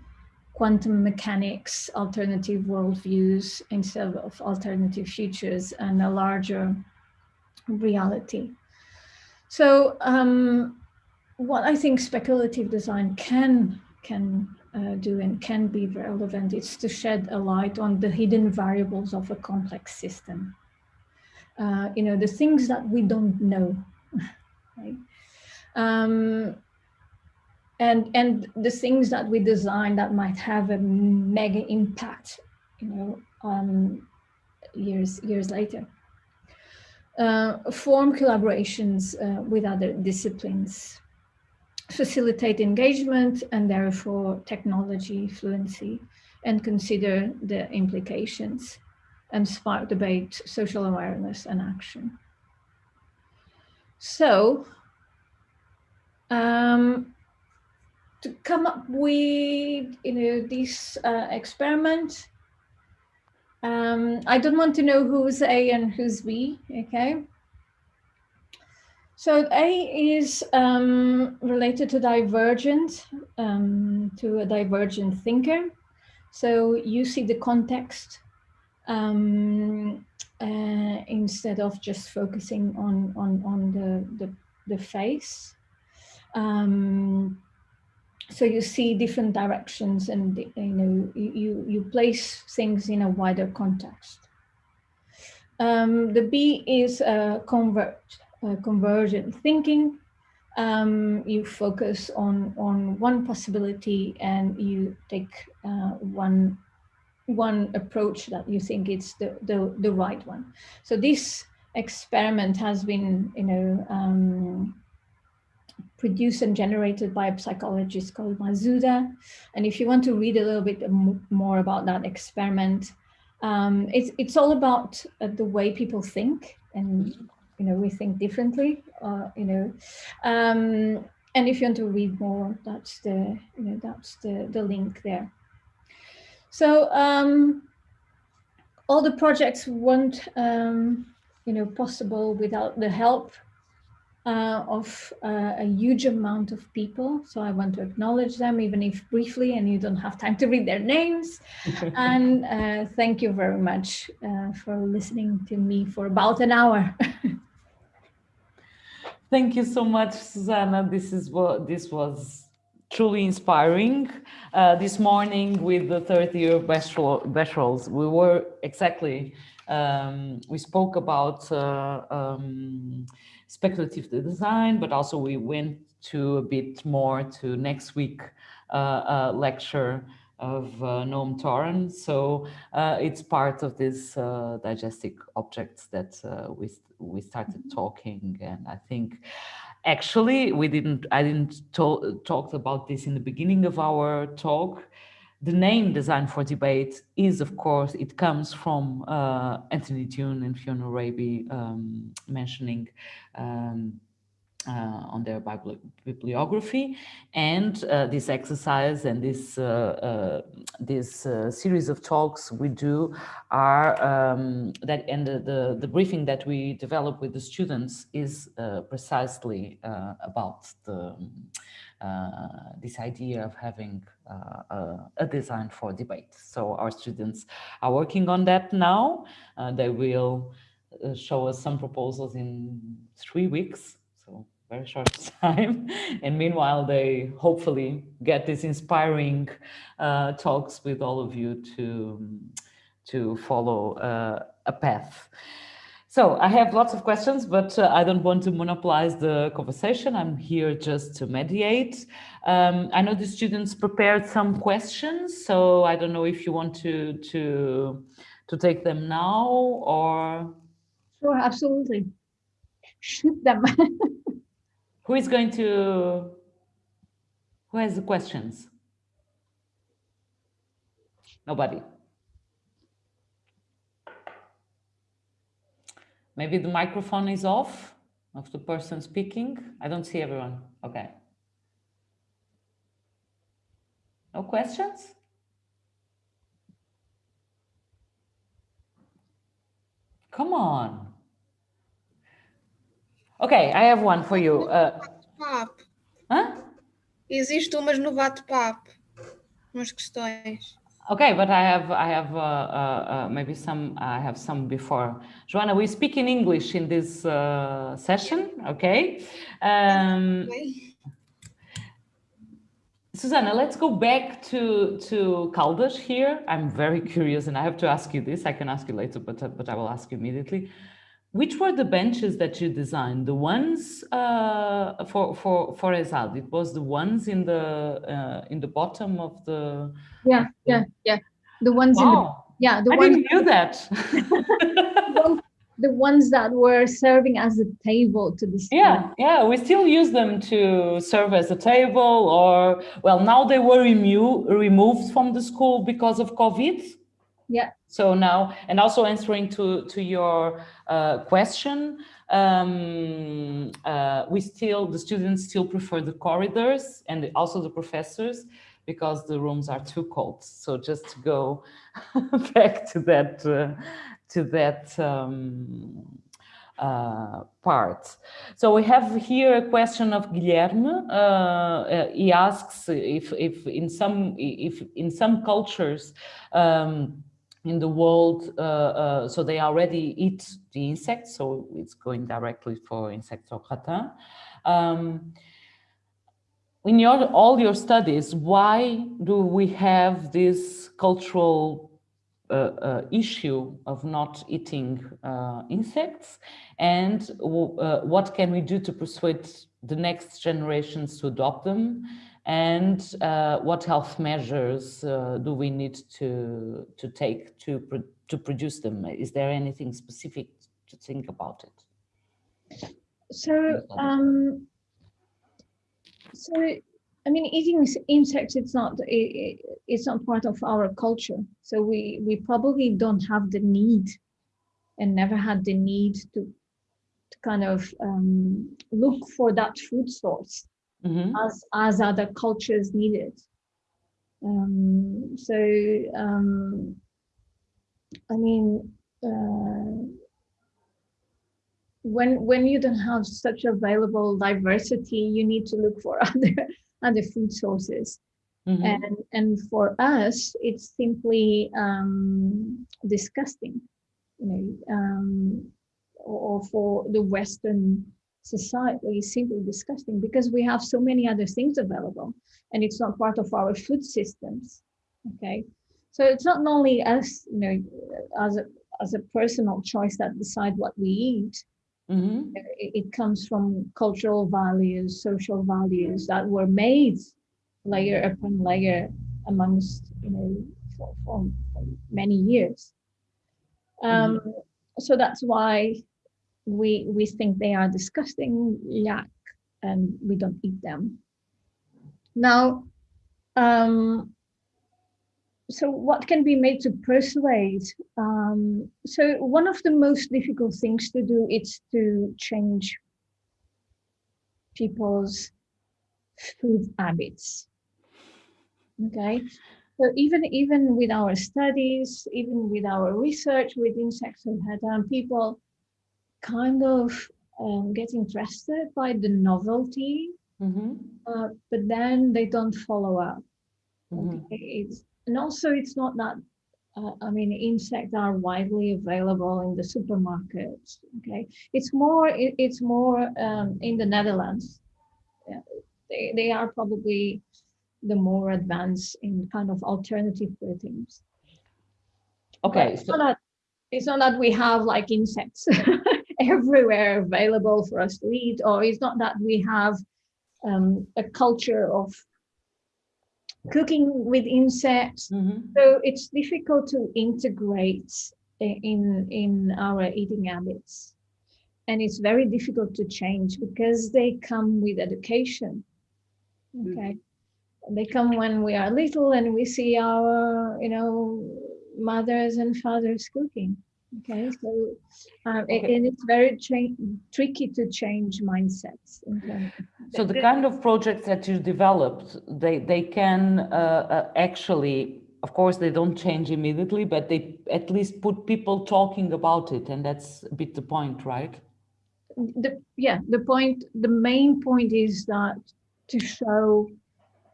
quantum mechanics, alternative worldviews instead of alternative futures and a larger reality. So um, what I think speculative design can can uh, do and can be relevant is to shed a light on the hidden variables of a complex system. Uh, you know, the things that we don't know, right? Um, and, and the things that we design that might have a mega impact, you know, um, years, years later. Uh, form collaborations uh, with other disciplines, facilitate engagement and therefore technology fluency, and consider the implications and spark debate, social awareness and action. So, um, to come up with you know this uh, experiment um, I don't want to know who's A and who's B, okay? So A is um, related to divergent, um, to a divergent thinker. So you see the context um, uh, instead of just focusing on, on, on the, the, the face. Um, so you see different directions and you know you you place things in a wider context. Um, the b is uh, convert uh, convergent thinking. Um, you focus on on one possibility and you take uh, one one approach that you think it's the, the the right one. So this experiment has been you know um, produced and generated by a psychologist called Masuda. And if you want to read a little bit more about that experiment, um, it's, it's all about uh, the way people think and, you know, we think differently, uh, you know. Um, and if you want to read more, that's the, you know, that's the, the link there. So um, all the projects weren't, um, you know, possible without the help uh, of uh, a huge amount of people. So I want to acknowledge them, even if briefly, and you don't have time to read their names. and uh, thank you very much uh, for listening to me for about an hour. thank you so much, Susanna. This is what this was truly inspiring. Uh, this morning with the third year of Becherels, we were exactly, um, we spoke about uh, um, speculative design, but also we went to a bit more to next week uh, uh, lecture of uh, Noam Toran. So uh, it's part of this uh, diegetic objects that uh, we we started mm-hmm. talking, and I think actually we didn't I didn't talk talked about this in the beginning of our talk, the name Design for Debate is, of course, it comes from uh, Anthony Dunne and Fiona Raby um, mentioning um, uh, on their bibliography. And uh, this exercise and this uh, uh this uh, series of talks we do are um, that and the, the, the briefing that we develop with the students is precisely about the this idea of having a design for debate so our students are working on that now they will show us some proposals in three weeks so very short time. And meanwhile, they hopefully get these inspiring uh, talks with all of you to, to follow uh, a path. So I have lots of questions, but uh, I don't want to monopolize the conversation. I'm here just to mediate. Um, I know the students prepared some questions, so I don't know if you want to to to take them now or. Sure, absolutely. Shoot them. Who is going to? Who has the questions? Nobody. Maybe the microphone is off of the person speaking. I don't see everyone. Okay. No questions? Come on. Okay, I have one for you. Uh, huh? Existe umas no bate-papo. Umas questões. Okay, but I have I have uh, uh, uh, maybe some I have some before. Joanna, we speak in English in this uh, session, okay? Um, Ok? Susanna, let's go back to to Caldas here. I'm very curious, and I have to ask you this. I can ask you later, but but I will ask you immediately. Which were the benches that you designed? The ones uh, for for for Esad? It was the ones in the uh, in the bottom of the. yeah, yeah, yeah. The ones in the yeah, the I ones didn't know that. the ones that were serving as a table to the Yeah, yeah, we still use them to serve as a table or, well, now they were remo removed from the school because of COVID. Yeah. So now, and also answering to, to your uh, question, um, uh, we still, the students still prefer the corridors and also the professors because the rooms are too cold. So just to go back to that, uh, to that um, uh, part. So we have here a question of Guilherme. Uh, uh, he asks if, if in some if in some cultures um, in the world, uh, uh, so they already eat the insects, so it's going directly for insects or ratin. Um, in your all your studies, why do we have this cultural uh, uh, issue of not eating uh, insects and uh, what can we do to persuade the next generations to adopt them and uh, what health measures uh, do we need to to take to pro to produce them? Is there anything specific to think about it? So, um, so I mean, eating insects it's not i- i- it's not part of our culture. So we we probably don't have the need, and never had the need to to kind of um, look for that food source Mhm. as as other cultures need it. Um, so um, I mean. Uh, when when you don't have such available diversity you need to look for other other food sources Mhm. and and for us it's simply um disgusting you know um or for the western society it's simply disgusting because we have so many other things available and it's not part of our food systems okay so it's not only us you know as a as a personal choice that decide what we eat Mhm. it, it comes from cultural values, social values that were made layer upon layer amongst you know for, for, for many years. Um, So that's why we we think they are disgusting, yuck, and we don't eat them. Now, um, so what can be made to persuade? Um, so one of the most difficult things to do is to change people's food habits. Okay, so even even with our studies, even with our research with insects and head people kind of um, get interested by the novelty, Mhm. uh, but then they don't follow up. Mhm. Okay, it's and also it's not that uh, I mean insects are widely available in the supermarkets. Okay, it's more it, it's more um, in the Netherlands. Yeah, they they are probably the more advanced in kind of alternative proteins. okay But it's so not that it's not that we have like insects everywhere available for us to eat, or it's not that we have um, a culture of cooking with insects. Mhm. So it's difficult to integrate in in our eating habits, and it's very difficult to change because they come with education. Okay, they come when we are little and we see our you know mothers and fathers cooking. Okay, so um, Okay. and it's very tricky to change mindsets. of- So the kind of projects that you developed, they, they can uh, uh, actually, of course, they don't change immediately, but they at least put people talking about it. And that's a bit the point, right? the yeah the point the main point is that to show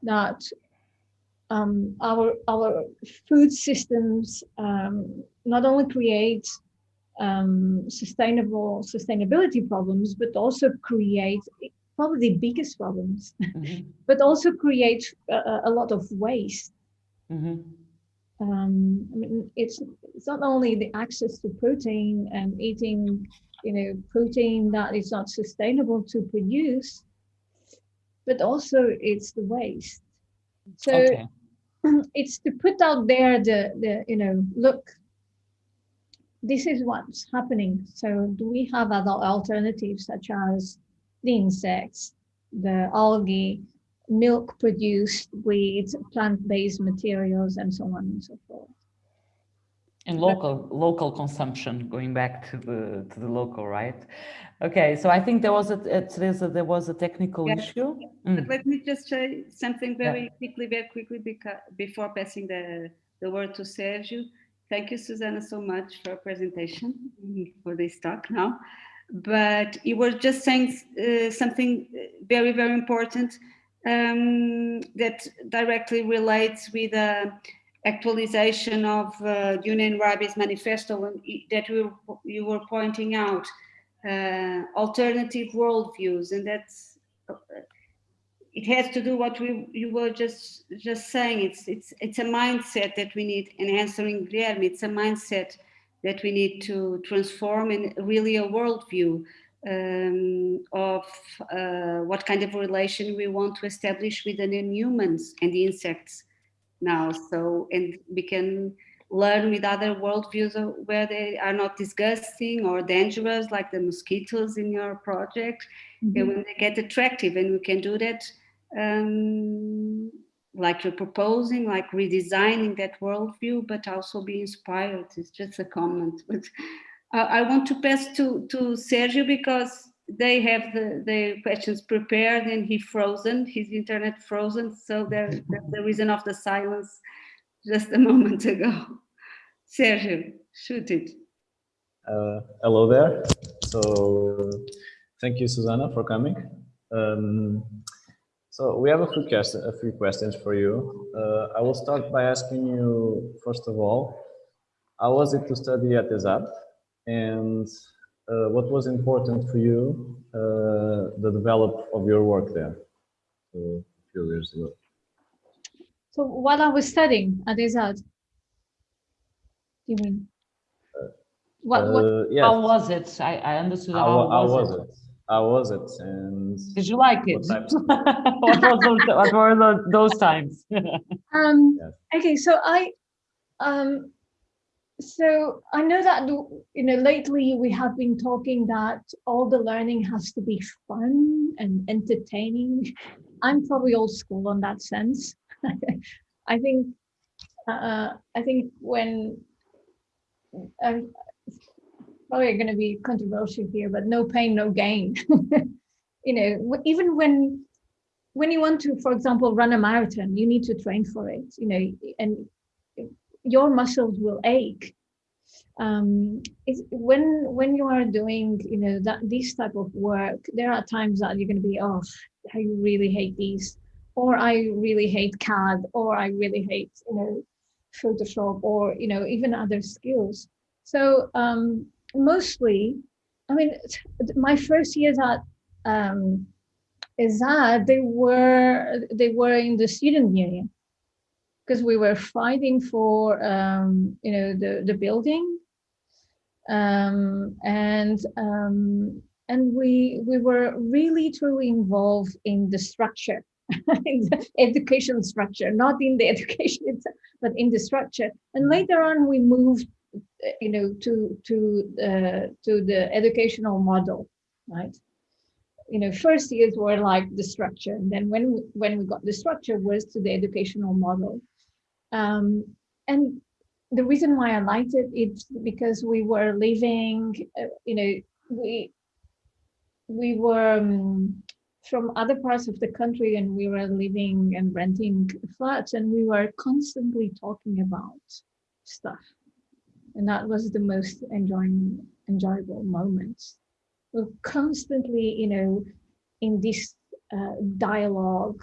that um, our our food systems um, not only create um, sustainable sustainability problems but also create probably the biggest problems Mhm, but also create a, a lot of waste mhm, um, I mean, it's it's not only the access to protein and eating, you know, protein that is not sustainable to produce, but also it's the waste. So Okay. it's to put out there the the you know, look, this is what's happening. So do we have other alternatives such as the insects, the algae, milk produced with plant-based materials and so on and so forth. And local, local consumption, going back to the, to the local, right? Okay, so I think there was a, uh, Teresa, there was a technical Yes. issue. But Mm, let me just say something Yeah. very quickly, very quickly, because before passing the, the word to Sergio. Thank you, Susanna, so much for your presentation, mm, for this talk now. But you were just saying uh, something uh, very, very important um, that directly relates with the actualization of uh, Dunne and Raby's Manifesto that you, you were pointing out, uh, alternative worldviews, and that's uh, it has to do what we you were just just saying. It's it's it's a mindset that we need. And answering Guilherme, it's a mindset that we need to transform and really a worldview um, of uh, what kind of relation we want to establish with the non-humans and the insects now. So and we can learn with other worldviews of- where they are not disgusting or dangerous, like the mosquitoes in your project and when they get attractive and we can do that um, like you're proposing like redesigning that worldview but also be inspired it's just a comment but i want to pass to to sergio because they have the, the questions prepared and he frozen his internet frozen so there that's the reason of the silence just a moment ago sergio shoot it Uh, hello there. So thank you, Susanna, for coming. Um, so we have a few, quest- a few questions for you. Uh, I will start by asking you, first of all, how was it to study at ESAD? And uh, what was important for you, uh, the develop of your work there so, a few years ago? So while I was studying at ESAD, you mean? What, what, Uh, yes. How was it? I, I understood How, how, how was, was it? it? How was it? And Did you like it? What what, was those, what were tho- those times? um, Yes. okay, so I, um, so I know that, you know, lately we have been talking that all the learning has to be fun and entertaining. I'm probably old school on that sense. I think, uh, I think when, um, probably going to be controversial here, but no pain, no gain. you know, even when when you want to, for example, run a marathon, you need to train for it. You know, and your muscles will ache. Um, when when you are doing, you know, that this type of work, there are times that you're going to be, oh, I really hate these, or I really hate CAD, or I really hate, you know, Photoshop, or you know, even other skills. So um, mostly, I mean, my first years at um, is that they were they were in the student union. Because we were fighting for um, you know the the building. Um, and um, and we we were really truly involved in the structure, in the education structure, not in the education itself, but in the structure. And later on, we moved, you know, to to uh, to the educational model, right? You know, first years were like the structure, and then when we, when we got the structure was to the educational model. Um, and the reason why I liked it, it's because we were living, uh, you know, we we were um, from other parts of the country and we were living and renting flats and we were constantly talking about stuff. And that was the most enjoying, enjoyable moments. We're constantly, you know, in this uh, dialogue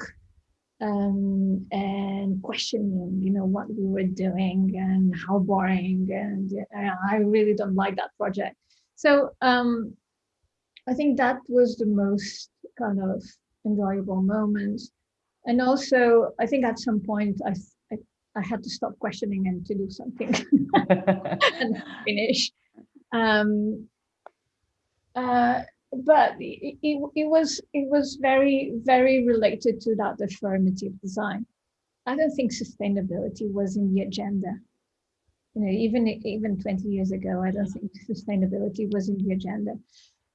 um, and questioning, you know, what we were doing and how boring. And uh, I really don't like that project. So um, I think that was the most kind of enjoyable moment. And also, I think at some point I, I, had to stop questioning and to do something and finish. Um, uh, but it, it, it was it was very very related to that affirmative design. I don't think sustainability was in the agenda. You know, even even 20 years ago, I don't think sustainability was in the agenda.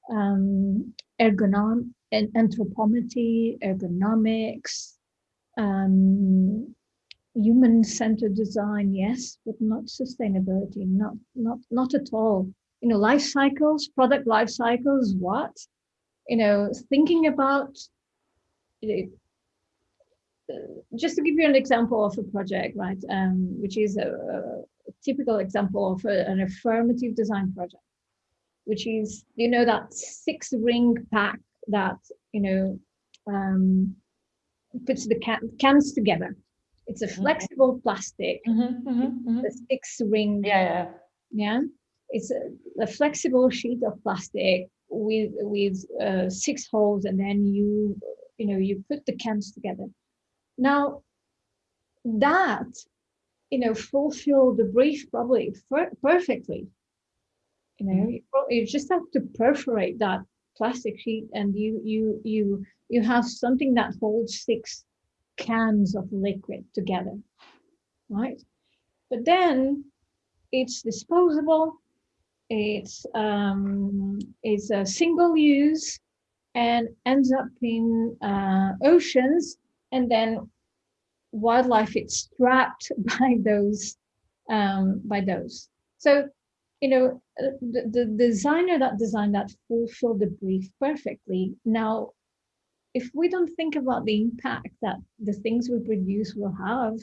Um, ergonom and anthropometry, ergonomics, um, human-centered design, yes, but not sustainability, not not not at all you know, life cycles, product life cycles, what? You know, thinking about, you know, just to give you an example of a project, right, um, which is a, a, typical example of a, an affirmative design project, which is, you know, that six ring pack that, you know, um, puts the can cans together. It's a mm-hmm. flexible plastic, mm -hmm, mm -hmm, mm -hmm. the six ring. Yeah, yeah. Yeah it's a, a, flexible sheet of plastic with with uh, six holes and then you you know you put the cans together now that you know fulfill the brief probably perfectly you know you, you just have to perforate that plastic sheet and you you you you have something that holds six cans of liquid together right but then it's disposable it's um, it's a single use and ends up in uh, oceans and then wildlife is trapped by those um, by those. So, you know, uh, the, the designer that designed that fulfilled the brief perfectly. Now, if we don't think about the impact that the things we produce will have,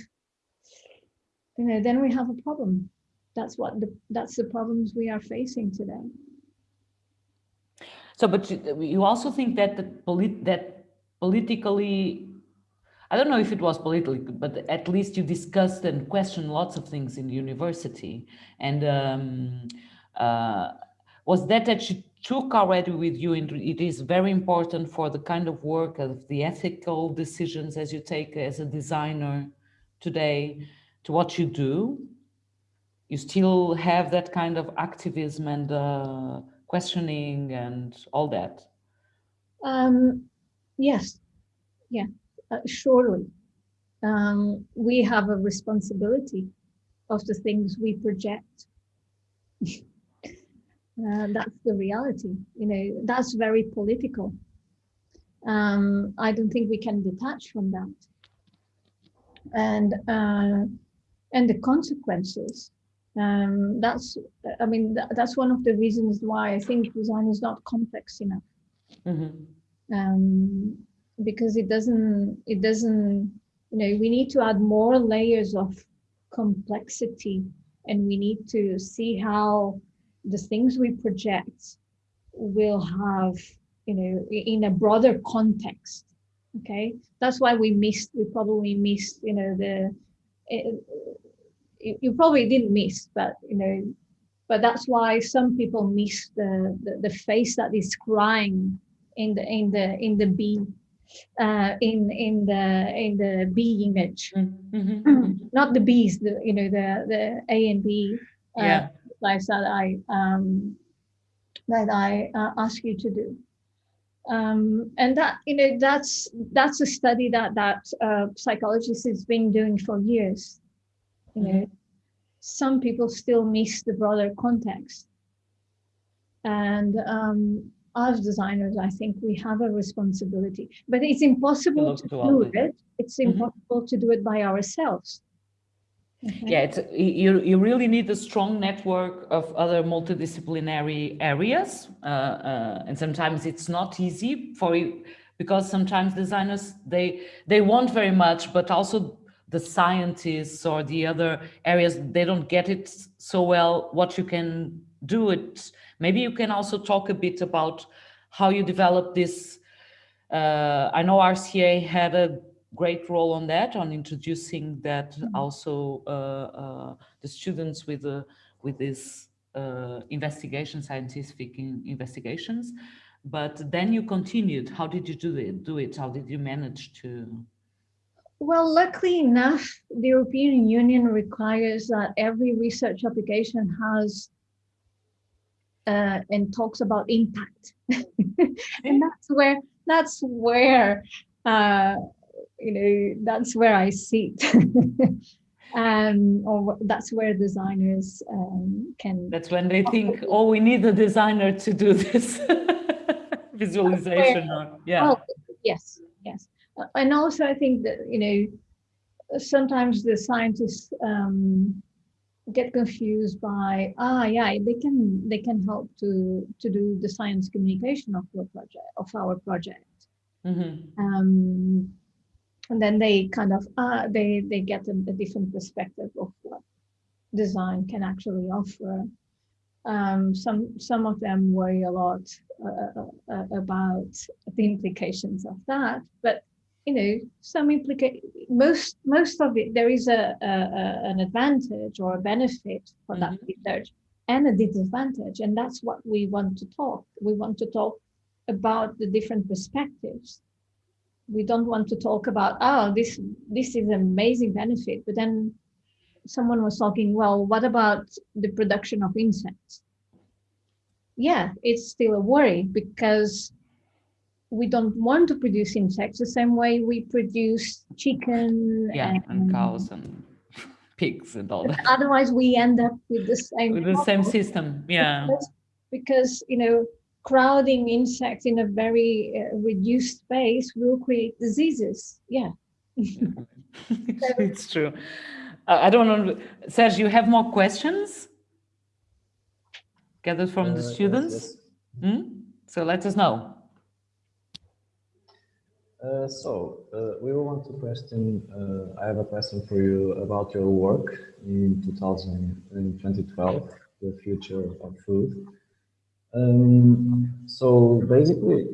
you know, then we have a problem that's what the, that's the problems we are facing today. So, but you, you also think that the polit that politically, I don't know if it was politically, but at least you discussed and questioned lots of things in the university. And um, uh, was that you took already with you? And it is very important for the kind of work of the ethical decisions as you take as a designer today to what you do you still have that kind of activism and uh, questioning and all that? Um, yes, yeah, uh, surely. Um, we have a responsibility of the things we project. uh, that's the reality, you know, that's very political. Um, I don't think we can detach from that. And, uh, and the consequences um, that's i mean th that's one of the reasons why i think design is not complex enough mm -hmm. um, because it doesn't it doesn't you know we need to add more layers of complexity and we need to see how the things we project will have you know in a broader context okay that's why we missed we probably missed you know the eh, you, probably didn't miss, but you know, but that's why some people miss the, the, the face that is crying in the in the in the B uh, in in the in the B image, mm -hmm. not the B's, the you know the the A and B. Uh, yeah. Exercise that I um, that I uh, ask you to do. Um, and that you know that's that's a study that that uh, psychologists has been doing for years. You know, Mhm. some people still miss the broader context, and um, as designers, I think we have a responsibility. But it's impossible to do it. It's Mhm. impossible to do it by ourselves. Okay? Yeah, it's, you, you really need a strong network of other multidisciplinary areas. Uh, uh, and sometimes it's not easy for you because sometimes designers, they, they want very much, but also the scientists or the other areas, they don't get it so well, what you can do it. Maybe you can also talk a bit about how you develop this. Uh, I know RCA had a great role on that, on introducing that also uh, uh, the students with the with this uh, investigation, scientific in- investigations. But then you continued. How did you do it? Do it? How did you manage to? Well, luckily enough, the European Union requires that every research application has uh, and talks about impact, and that's where that's where uh, you know that's where I see it, um, or that's where designers um, can. That's when they think, oh, we need a designer to do this visualization. Yeah. Well, yes, yes. Uh, And also I think that, you know, sometimes the scientists um, get confused by, ah, yeah, they can, they can help to, to do the science communication of your project, of our project. Mhm. Um, and then they kind of, uh, they, they get a, a different perspective of what design can actually offer. Um, some, some of them worry a lot uh, uh, about the implications of that, but you know, some implica most most of it there is a, a, a an advantage or a benefit for that Mhm. research and a disadvantage, and that's what we want to talk. We want to talk about the different perspectives. We don't want to talk about oh this this is an amazing benefit, but then someone was talking well what about the production of insects yeah it's still a worry because we don't want to produce insects the same way we produce chicken Yeah, and cows and pigs and all that. otherwise we end up with the same With the same system. Yeah. because, because you know crowding insects in a very uh, reduced space will create diseases yeah it's true. Uh, I don't know. Serge, you have more questions gathered from Uh, the yes, students? yes. Hmm? So let us know. Uh, so uh, we want to question. Uh, I have a question for you about your work in 2000 in 2012, the future of food. Um, so basically,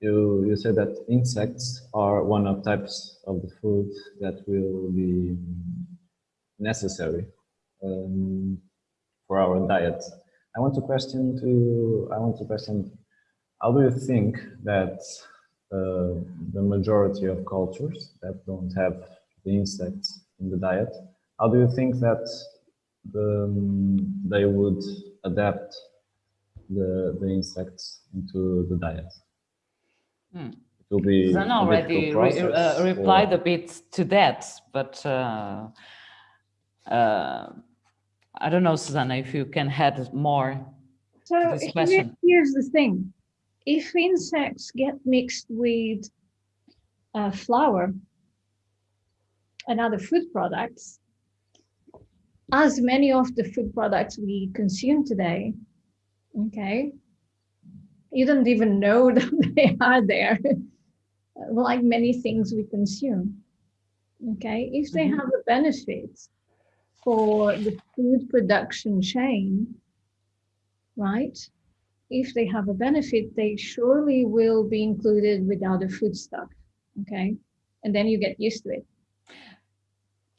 you you said that insects are one of types of the food that will be necessary um, for our diet. I want to question to I want to question how do you think that uh, the majority of cultures that don't have the insects in the diet, how do you think that the, um, they would adapt the, the insects into the diet? Hmm. It will be Zan already re- uh, replied or- a bit to that, but uh, uh, I don't know, Susana, if you can add more. So this here- question. here's the thing. If insects get mixed with uh, flour and other food products, as many of the food products we consume today, okay, you don't even know that they are there, like many things we consume. Okay, if they Mhm. have a benefit for the food production chain, right? If they have a benefit, they surely will be included with other food stuff. Okay. And then you get used to it.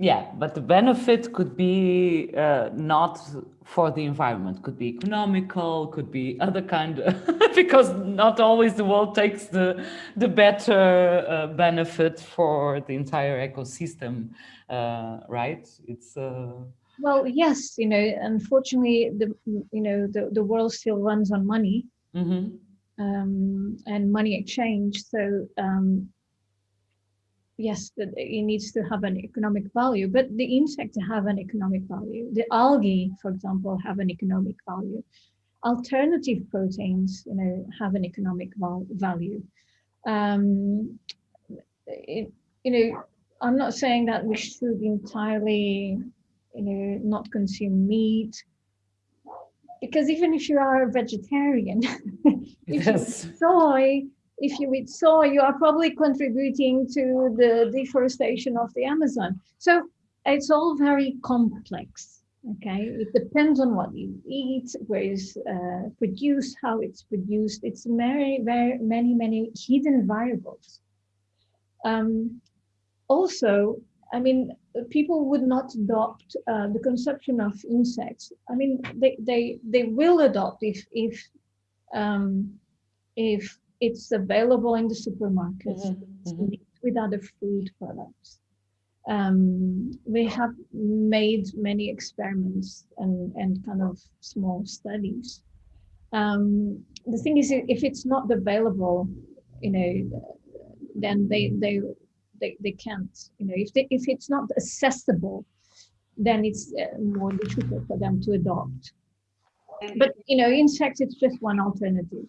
Yeah, but the benefit could be uh, not for the environment, could be economical, could be other kind of, because not always the world takes the, the better uh, benefit for the entire ecosystem, uh, right? It's, uh, Well, yes, you know, unfortunately, the you know the, the world still runs on money Mhm. um, and money exchange. So um, yes, that it needs to have an economic value, but the insects have an economic value. The algae, for example, have an economic value. Alternative proteins, you know, have an economic val- value. Um, it, you know, I'm not saying that we should entirely, you know, not consume meat, because even if you are a vegetarian, if you Yes. eat soy, if you eat soy, you are probably contributing to the deforestation of the Amazon. So it's all very complex. Okay, it depends on what you eat, where it's uh, produced, how it's produced. It's very, very many, many hidden variables. Um, also, I mean, people would not adopt uh, the consumption of insects. I mean, they they they will adopt if if um, if it's available in the supermarkets it's mhm. with other food products. Um, we have made many experiments and and kind of small studies. Um, the thing is, if it's not available, you know, then they they they, they can't you know if they, if it's not accessible then it's uh, more difficult for them to adopt but you know insects it's just one alternative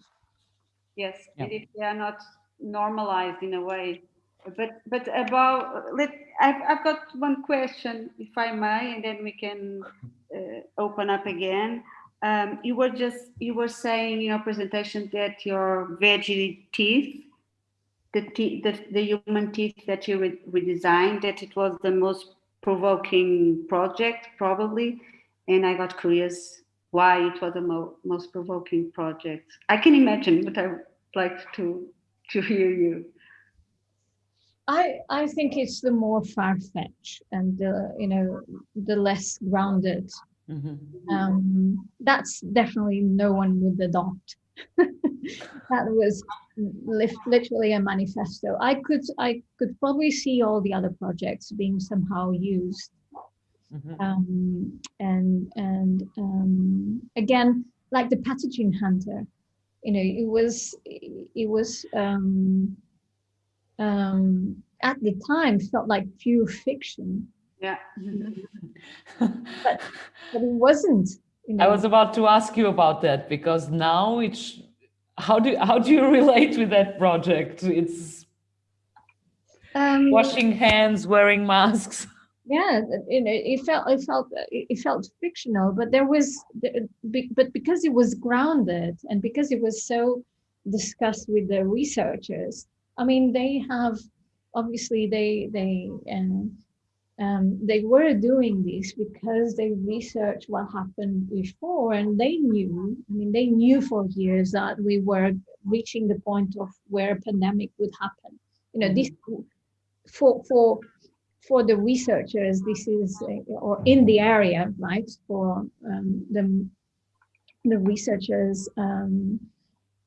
Yes, Yeah. and if they are not normalized in a way. But but about let I've I've got one question, if I may, and then we can uh, open up again. Um, you were just you were saying in your presentation that your veggie teeth, the teeth, the, the human teeth that you re- redesigned, that it was the most provoking project probably, and I got curious why it was the mo- most provoking project. I can imagine, but I would like to to hear you. i i think it's the more far-fetched and the you know the less grounded Mhm. um that's definitely no one would adopt that was literally a manifesto i could i could probably see all the other projects being somehow used Mhm. um, and and um, again like the pathogen hunter you know it was it was um, um, at the time felt like pure fiction Yeah. but it wasn't you know I was about to ask you about that because now it's how do how do you relate with that project? It's um, washing hands, wearing masks. Yeah you know it felt it felt it felt fictional but there was but because it was grounded and because it was so discussed with the researchers i mean they have obviously they they um, um, they were doing this because they researched what happened before and they knew i mean they knew for years that we were reaching the point of where a pandemic would happen. You know this for for for the researchers this is uh, or in the area right for um, the the researchers um,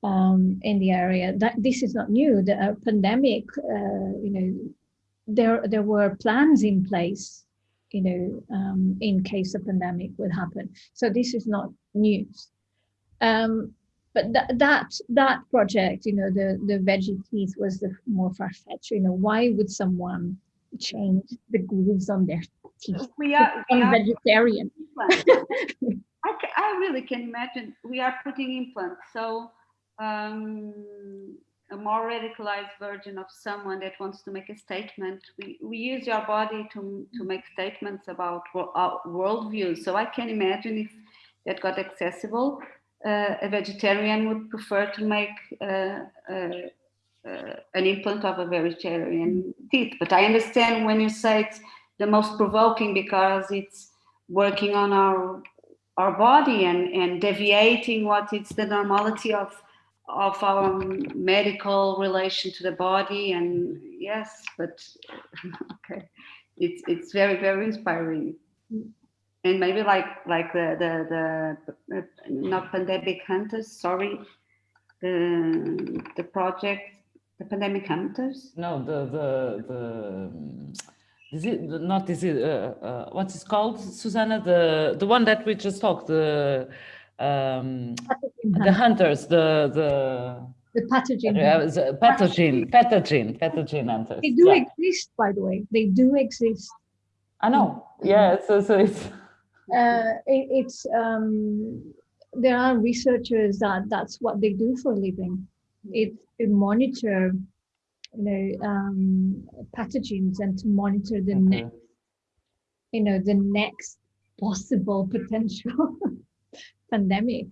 um, in the area. That this is not new. The uh, pandemic uh, you know there there were plans in place you know um, in case a pandemic would happen. So this is not news. Um, but that that that project you know the the veggie teeth was the more far-fetched. You know why would someone change the grooves on their teeth We are, we are vegetarian. I, ca- I really can imagine we are putting implants. So um, a more radicalized version of someone that wants to make a statement. We, we use your body to, to make statements about our worldview. So I can imagine if that got accessible, uh, a vegetarian would prefer to make uh, uh, uh, an implant of a vegetarian teeth. But I understand when you say it's the most provoking because it's working on our our body and, and deviating what is the normality of of our medical relation to the body and yes but okay it's it's very very inspiring and maybe like like the the the uh, not pandemic hunters sorry the the project the pandemic hunters? No, the the the um, is it not is it uh, uh, what is called Susana the the one that we just talked the um the hunters the the the pathogen uh, the pathogen pathogen pathogen hunters they do yeah. exist by the way. They do exist. I know. Yeah so so it's uh, it, it's um there are researchers that that's what they do for a living it's to monitor you know um pathogens and to monitor the Okay. next you know the next possible potential pandemic.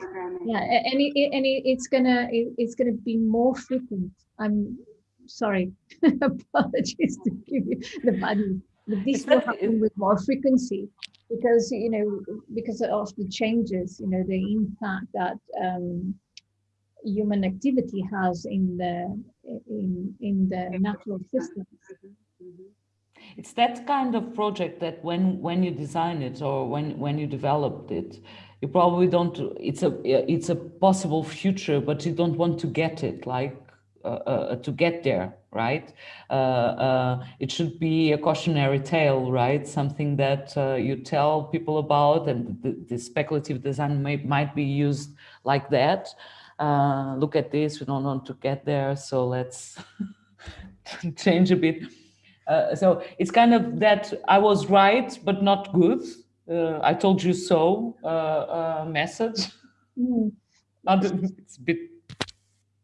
Yeah a- and, it, and it, it's gonna it, it's gonna be more frequent. I'm sorry. Apologies to give you the bad but this will happen with more frequency because you know because of the changes you know the impact that um human activity has in the in in the natural systems it's that kind of project that when when you design it or when when you developed it you probably don't it's a it's a possible future but you don't want to get it like uh, uh, to get there right? Uh, uh, it should be a cautionary tale right? Something that uh, you tell people about and the, the speculative design may, might be used like that uh, look at this we don't want to get there so let's change a bit uh, so it's kind of that I was right, but not good. Uh, I told you so uh, uh, message. Mm. It's a bit.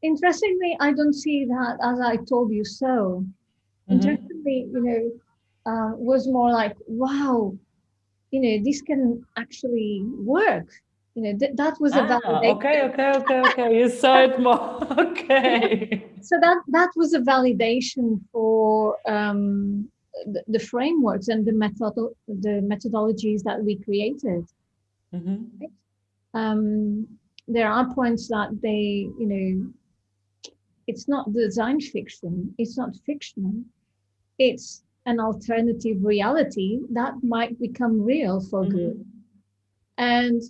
interestingly i don't see that as i told you so Mhm. interestingly you know uh, was more like wow you know this can actually work you know th- that was a Ah, validation okay, okay, okay, okay. You saw it more. okay. so that that was a validation for um, the, the frameworks and the method the methodologies that we created Mhm. um, there are points that they, you know, it's not design fiction, it's not fictional, it's an alternative reality that might become real for Mhm. good. And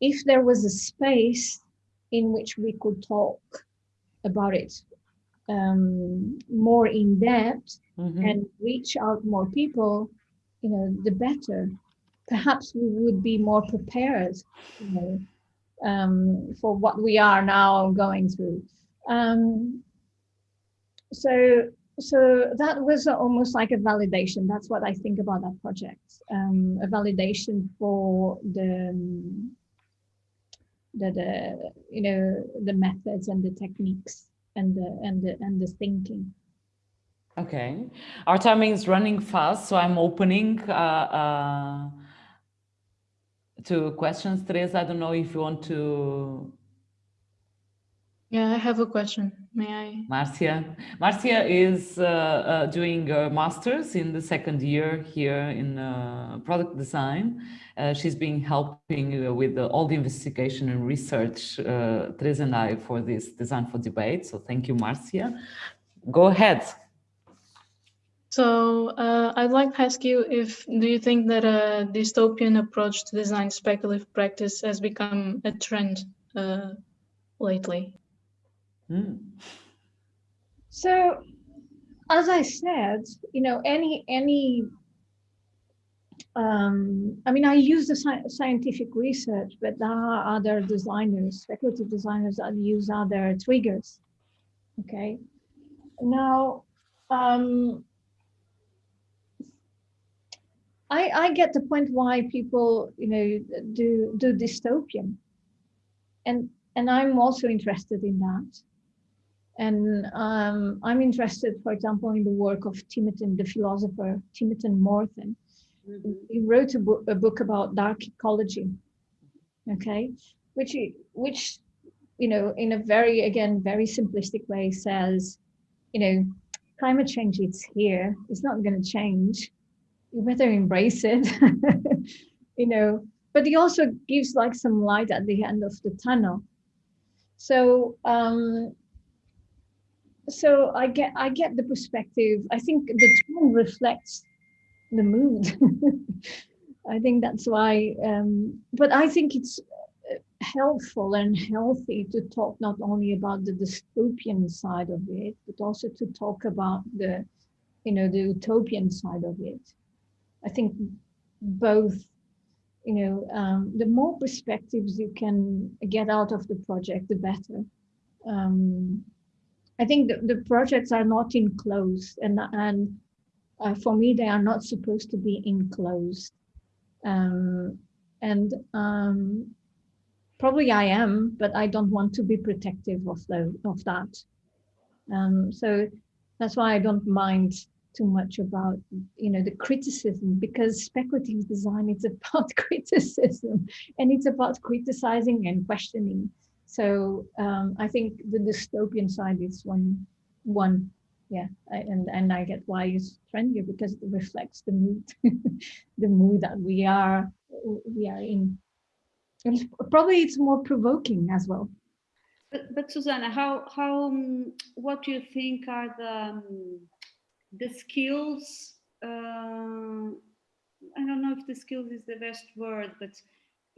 if there was a space in which we could talk about it um, more in depth Mhm. and reach out more people, you know, the better. Perhaps we would be more prepared, you know, um, for what we are now going through. Um, so, so that was almost like a validation. That's what I think about that project. Um, a validation for the, um, the, the, you know, the methods and the techniques and the and the and the thinking. Okay. Our timing is running fast, so I'm opening uh, uh, to questions. Teresa, I don't know if you want to Yeah, I have a question. May I? Marcia. Marcia is uh, uh, doing a master's in the second year here in uh, product design. Uh, she's been helping uh, with the, all the investigation and research, uh, Teresa and I, for this Design for Debate. So thank you, Marcia. Go ahead. So uh, I'd like to ask you if do you think that a dystopian approach to design speculative practice has become a trend uh, lately? Hmm. So, as I said, you know, any any. Um, I mean, I use the sci- scientific research, but there are other designers, speculative designers that use other triggers. Okay. Now, um, I I get the point why people, you know, do do dystopian, and and I'm also interested in that. And um, I'm interested, for example, in the work of Timotin, the philosopher Timothy Morton. He wrote a book, a book about dark ecology, okay, which which you know, in a very again very simplistic way, says, you know, climate change it's here. It's not going to change. You better embrace it, you know. But he also gives like some light at the end of the tunnel. So um, so I get I get the perspective. I think the tone reflects the mood. I think that's why. Um, but I think it's uh, helpful and healthy to talk not only about the dystopian side of it, but also to talk about the you know, the utopian side of it. I think both, you know, um, the more perspectives you can get out of the project, the better. Um, I think the, the projects are not enclosed and, and uh, for me, they are not supposed to be enclosed. Um, and um, probably I am, but I don't want to be protective of, the, of that. Um, so that's why I don't mind too much about you know the criticism because speculative design is about criticism and it's about criticizing and questioning so um, i think the dystopian side is one one yeah I, and and i get why it's trendy because it reflects the mood the mood that we are we are in and probably it's more provoking as well but, but Susana, how how um, what do you think are the um, the skills? Uh, I don't know if the skills is the best word, but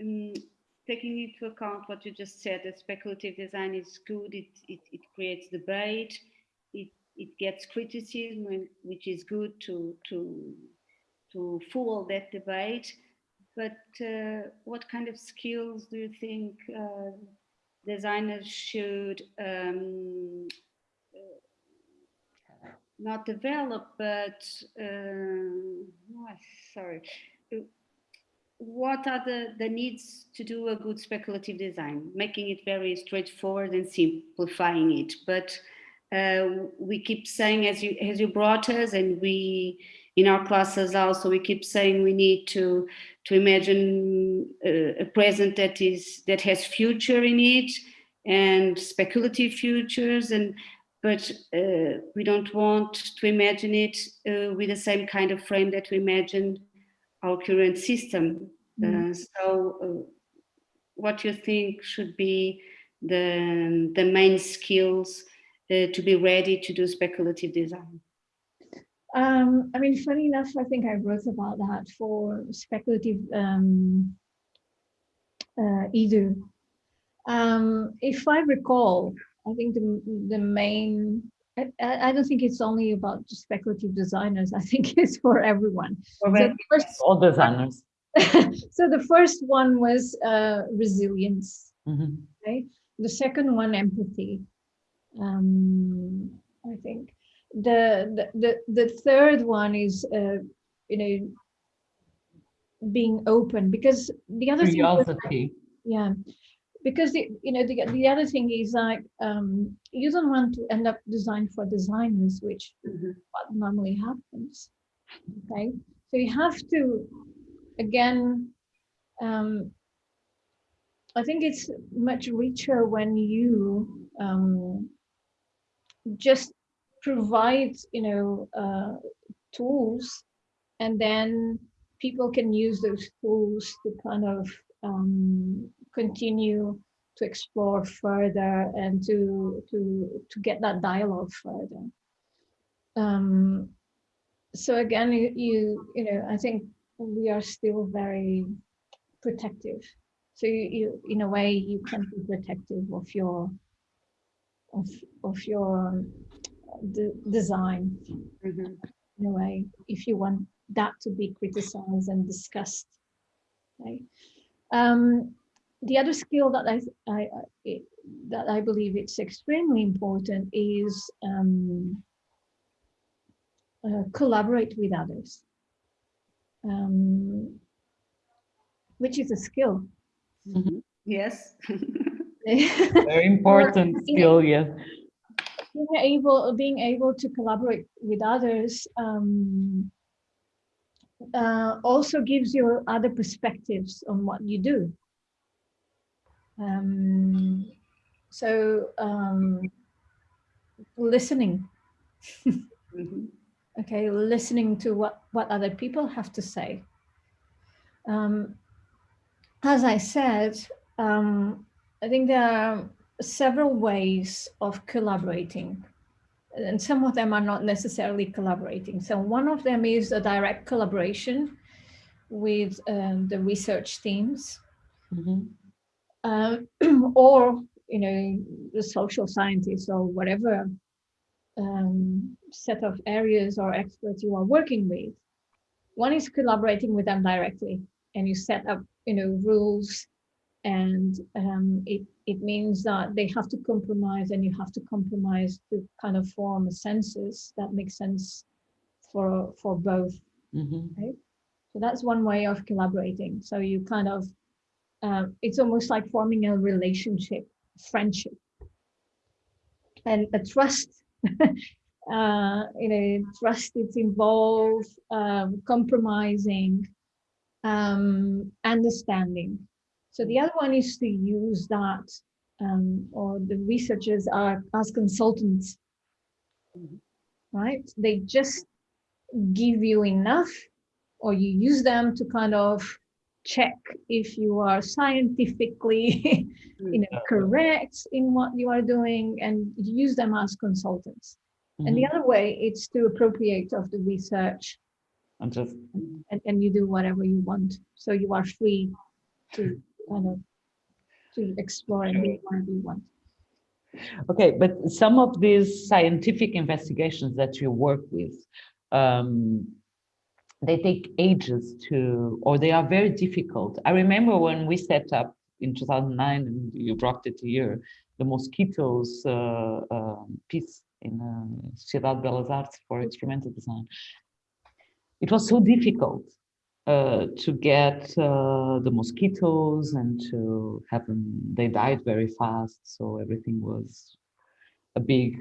um, taking into account what you just said, that speculative design is good. It it, it creates debate. It it gets criticism, which is good to to to fuel that debate. But uh, what kind of skills do you think? Uh, designers should um, uh, not develop, but uh, oh, sorry. What are the, the needs to do a good speculative design? Making it very straightforward and simplifying it. But uh, we keep saying, as you as you brought us, and we in our classes also we keep saying we need to to imagine a, a present that is that has future in it and speculative futures and but uh, we don't want to imagine it uh, with the same kind of frame that we imagine our current system. Mm. Uh, so uh, what you think should be the, the main skills uh, to be ready to do speculative design? Um, I mean, funny enough, I think I wrote about that for speculative um, uh, either. Um, if I recall, I think the, the main, I, I don't think it's only about speculative designers. I think it's for everyone. So first, all designers. so the first one was uh, resilience. Mm -hmm. Okay. The second one, empathy. Um, I think the, the, the, the third one is, uh, you know, being open because the other Curiosity. thing, yeah, because the, you know, the, the other thing is like, um, you don't want to end up design for designers, which mm -hmm. what normally happens. Okay. So you have to, again, um, I think it's much richer when you um, just provide you know uh, tools and then people can use those tools to kind of um, continue to explore further and to to to get that dialogue further. Um, so again you, you you know i think we are still very protective. So you, you in a way you can be protective of your of of your the design. Mm -hmm. in a way if you want that to be criticized and discussed okay um, the other skill that I, I, I, that I believe it's extremely important is um, uh, collaborate with others um, which is a skill mm -hmm. yes very important skill yes being able being able to collaborate with others um, uh, also gives you other perspectives on what you do. Um, so um, listening. mm -hmm. Okay, listening to what what other people have to say. Um, as I said, um, I think there are several ways of collaborating and some of them are not necessarily collaborating. So one of them is a direct collaboration with um, the research teams mm -hmm. Uh, or, you know, the social scientists or whatever. um, set of areas or experts you are working with. One is collaborating with them directly, and you set up, you know, rules, and um, it it means that they have to compromise, and you have to compromise to kind of form a census that makes sense for for both. Mhm. So that's one way of collaborating. So you kind of, uh, it's almost like forming a relationship, friendship, and a trust. uh, you know, trust it's involved, um, compromising, um, understanding. So the other one is to use that, um, or the researchers are as consultants, right? They just give you enough or you use them to kind of check if you are scientifically you know correct in what you are doing and use them as consultants. And the other way it's to appropriate of the research. And just and, and you do whatever you want. So you are free to kind of to explore and do whatever you want. Okay, but some of these scientific investigations that you work with, um, they take ages to, or they are very difficult. I remember when we set up in 2009, and you brought it here, the mosquitoes uh, um, piece in uh, Ciudad Belas Artes for experimental design. It was so difficult uh, to get uh, the mosquitoes and to have them, they died very fast. So everything was a big,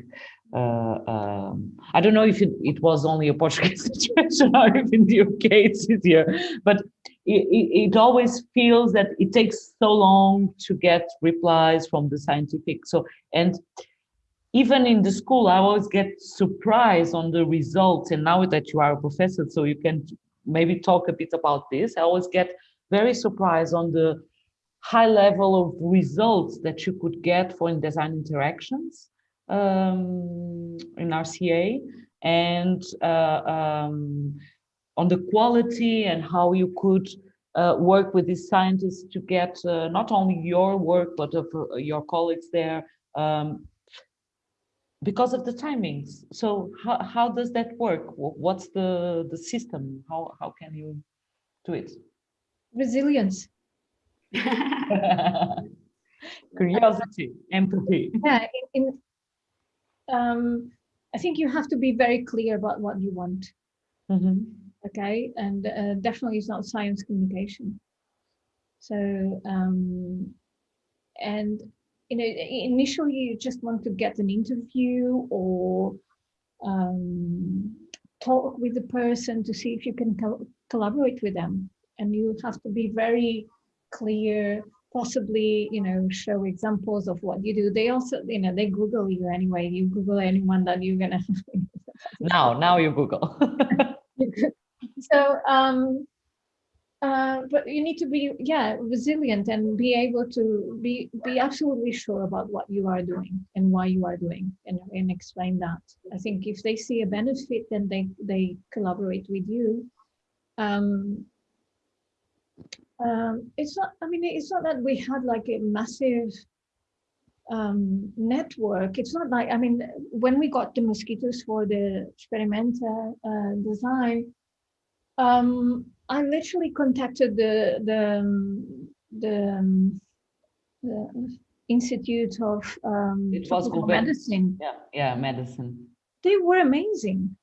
uh, um, I don't know if it, it was only a Portuguese situation or if in the UK it's easier, but it, it, it always feels that it takes so long to get replies from the scientific. So, and even in the school, I always get surprised on the results. And now that you are a professor, so you can maybe talk a bit about this. I always get very surprised on the high level of results that you could get for in design interactions um, in RCA and uh, um, on the quality and how you could uh, work with these scientists to get uh, not only your work, but of uh, your colleagues there um, because of the timings. So how, how does that work? What's the, the system? How, how can you do it? resilience Curiosity, empathy. yeah in, in um i think you have to be very clear about what you want Mhm. okay? And uh, definitely it's not science communication. So um and you know initially you just want to get an interview or um talk with the person to see if you can col- collaborate with them. And you have to be very clear possibly you know show examples of what you do. They also you know they google you anyway. You google anyone that you're gonna Now, now you Google. so um uh but you need to be yeah resilient and be able to be be absolutely sure about what you are doing and why you are doing and, and explain that. I think if they see a benefit then they they collaborate with you. Um um it's not i mean it's not that we had like a massive um network it's not like i mean when we got the mosquitoes for the experimental uh, design um i literally contacted the the um, the, um, the institute of um It was medicine Yeah, yeah, medicine. they were amazing.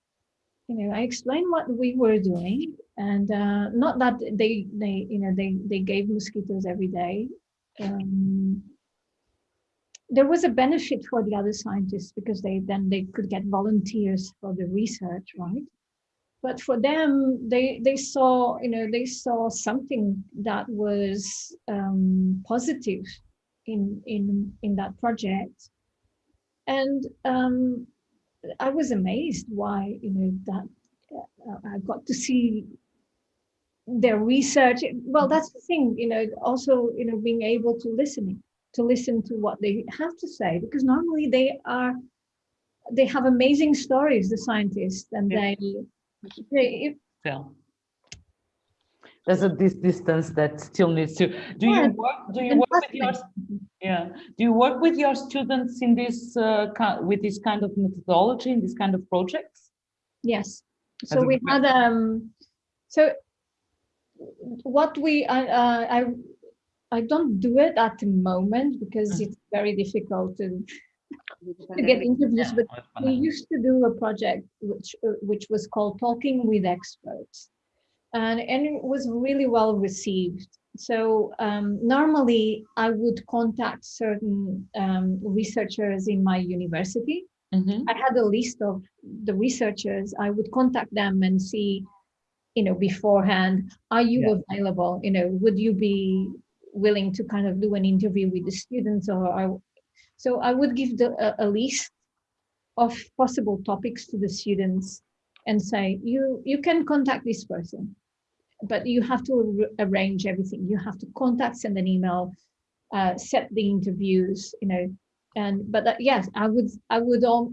You know, I explained what we were doing, and uh, not that they they you know they they gave mosquitoes every day. Um, there was a benefit for the other scientists because they then they could get volunteers for the research, right? But for them, they they saw you know they saw something that was um, positive in in in that project, and um, I was amazed why you know that uh, I got to see their research. Well, that's the thing, you know. Also, you know, being able to listening to listen to what they have to say because normally they are they have amazing stories, the scientists, and Yeah. they they Yeah. there's a this distance that still needs to. Do you work? Do you work with your? Yeah. Do you work with your students in this uh, with this kind of methodology in this kind of projects? Yes. So a we had, um, so what we, I, uh, I, I don't do it at the moment because Mhm. it's very difficult to, to get interviews, but we used to do a project which, uh, which was called Talking with Experts. And, and it was really well received. So um, normally I would contact certain um, researchers in my university Mhm. I had a list of the researchers. I would contact them and see, you know, beforehand, are you Yeah. available? You know, would you be willing to kind of do an interview with the students or I, so I would give the, a, a list of possible topics to the students and say, you, you can contact this person, but you have to arrange everything. You have to contact, send an email, uh, set the interviews, you know, and but that, yes i would i would all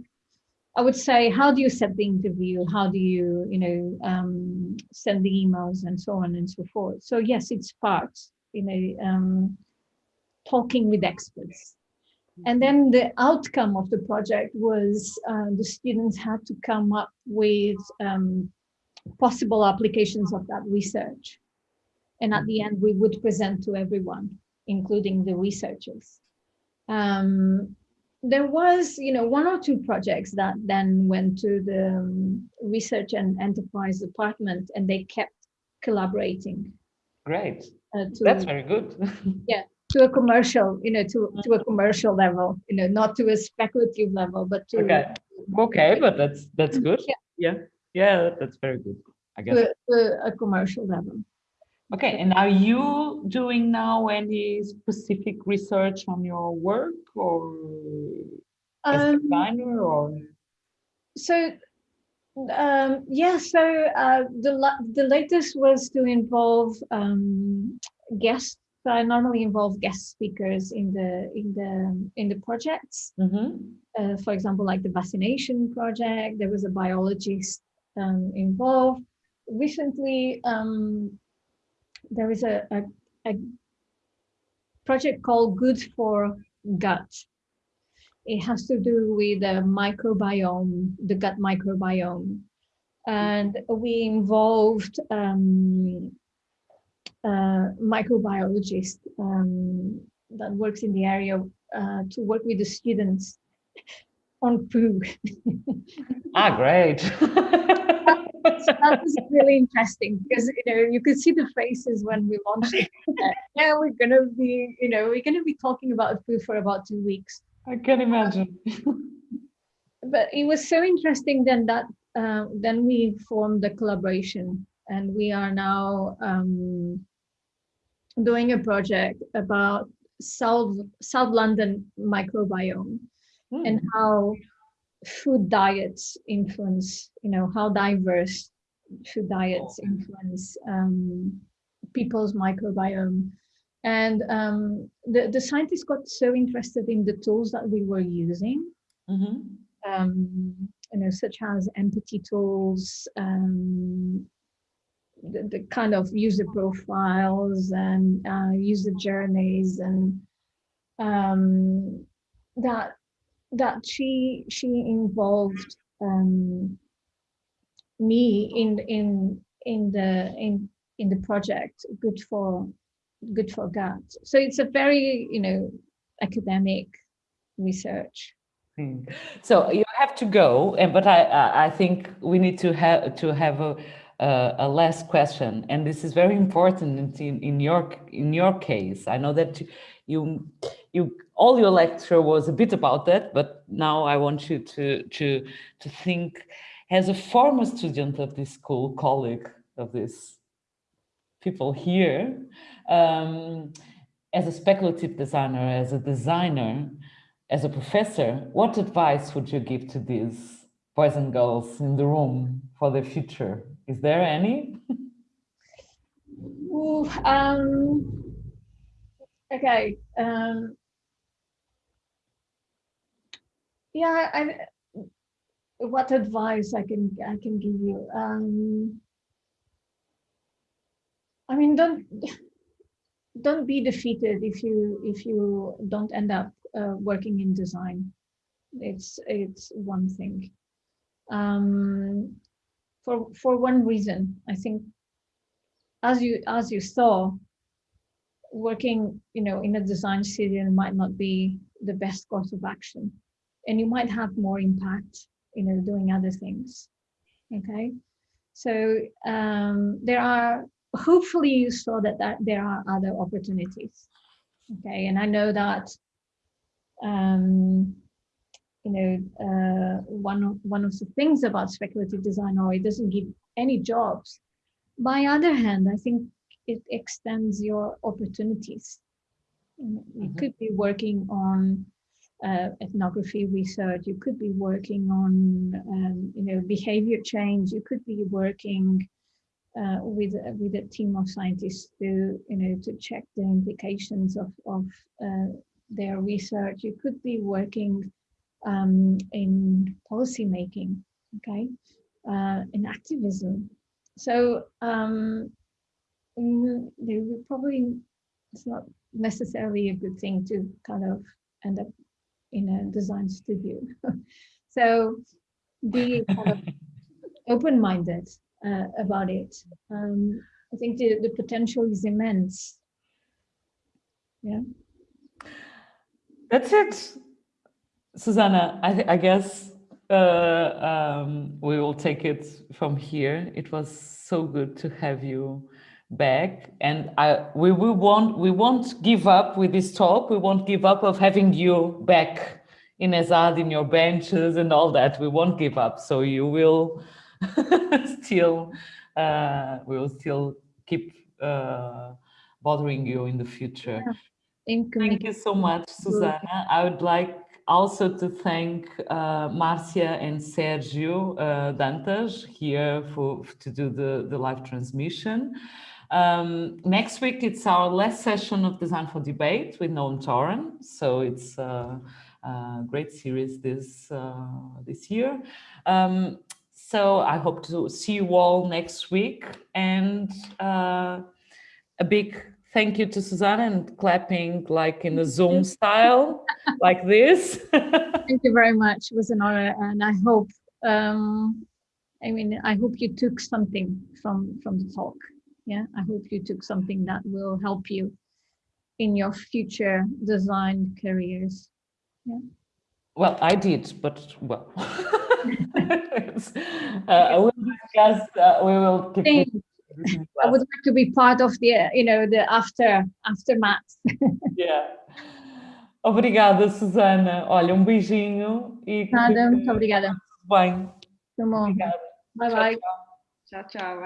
i would say how do you set the interview? How do you you know um send the emails and so on and so forth? So yes it's part you know um talking with experts. And then the outcome of the project was uh, the students had to come up with um, possible applications of that research. And at the end we would present to everyone including the researchers. Um, there was, you know, one or two projects that then went to the um, research and enterprise department, and they kept collaborating Great. uh, to That's very good. Yeah, to a commercial, you know, to to a commercial level, you know, not to a speculative level, but to Okay. Okay, but that's that's good. Yeah. Yeah. Yeah, that's very good. I guess. to, a, to a commercial level. Okay, and are you doing now any specific research on your work or as a Um, designer or? so um yeah so uh the the latest was to involve um guests so i normally involve guest speakers in the in the in the projects Mhm. uh, for example like the vaccination project there was a biologist um involved recently um there is a, a, a project called good for gut it has to do with the microbiome, the gut microbiome. And we involved um, a microbiologist um, that works in the area uh, to work with the students on poo. Ah, great. so that was really interesting because you know you could see the faces when we launched it. yeah, we're gonna be, you know, we're gonna be talking about food for about two weeks. I can imagine. but it was so interesting then that uh, then we formed the collaboration and we are now um, doing a project about south south london microbiome and Hmm. how food diets influence you know how diverse food diets influence um, people's microbiome and um, the, the scientists got so interested in the tools that we were using Mhm. um, you know, such as empathy tools, um, the, the kind of user profiles and uh, user journeys, and um, that that she she involved um, me in in in the in in the project. Good for good for gut. So it's a very you know academic research. Hmm. So you have to go, and but I I think we need to have to have a a, a last question, and this is very important in in your in your case. I know that you you all your lecture was a bit about that, but now I want you to to to think as a former student of this school, colleague of these people here, um, as a speculative designer, as a designer as a professor, what advice would you give to these boys and girls in the room for the future? Is there any? Ooh, um, okay. Um, yeah, I, what advice I can I can give you? Um, I mean, don't don't be defeated if you if you don't end up uh, working in design. It's it's one thing. Um, for for one reason, I think, as you as you saw, working you know in a design studio might not be the best course of action, and you might have more impact, you know, doing other things. Okay, so um, there are hopefully you saw that, that there are other opportunities. Okay, and I know that um, you know uh, one of one of the things about speculative design or it doesn't give any jobs. By other hand, I think it extends your opportunities. You Mm -hmm. could be working on uh, ethnography research. You could be working on um, you know behavior change. You could be working uh, with with a team of scientists to you know to check the implications of of uh, their research. You could be working um, in policy making, okay, uh, in activism. So um, they would probably it's not necessarily a good thing to kind of end up in a design studio. so be kind of open-minded uh, about it. Um, I think the, the potential is immense. Yeah. That's it. Susana, I, I guess uh, um, we will take it from here. It was so good to have you back and I, we, we won't we won't give up with this talk. We won't give up of having you back in ESAD in your benches and all that. We won't give up. So you will still uh, we will still keep uh, bothering you in the future. Thank you. So much Susana I would like also to thank uh, Marcia and Sergio uh, Dantas here for to do the, the live transmission. Um, next week, it's our last session of Design for Debate with Noam Toran. So it's a, a great series this, uh, this year. Um, so I hope to see you all next week. And uh, a big thank you to Susana and clapping like in a Zoom style, like this. thank you very much. It was an honor. And I hope, um, I mean, I hope you took something from, from the talk yeah i hope you took something that will help you in your future design careers yeah well i did but well uh, we will discuss uh, we will keep I would like to be part of the, you know, the after aftermath. yeah. Obrigada, Susana. Olha, um beijinho e Nada, muito obrigada. Bem. Bom. Obrigada. Bye bye. Ciao, ciao.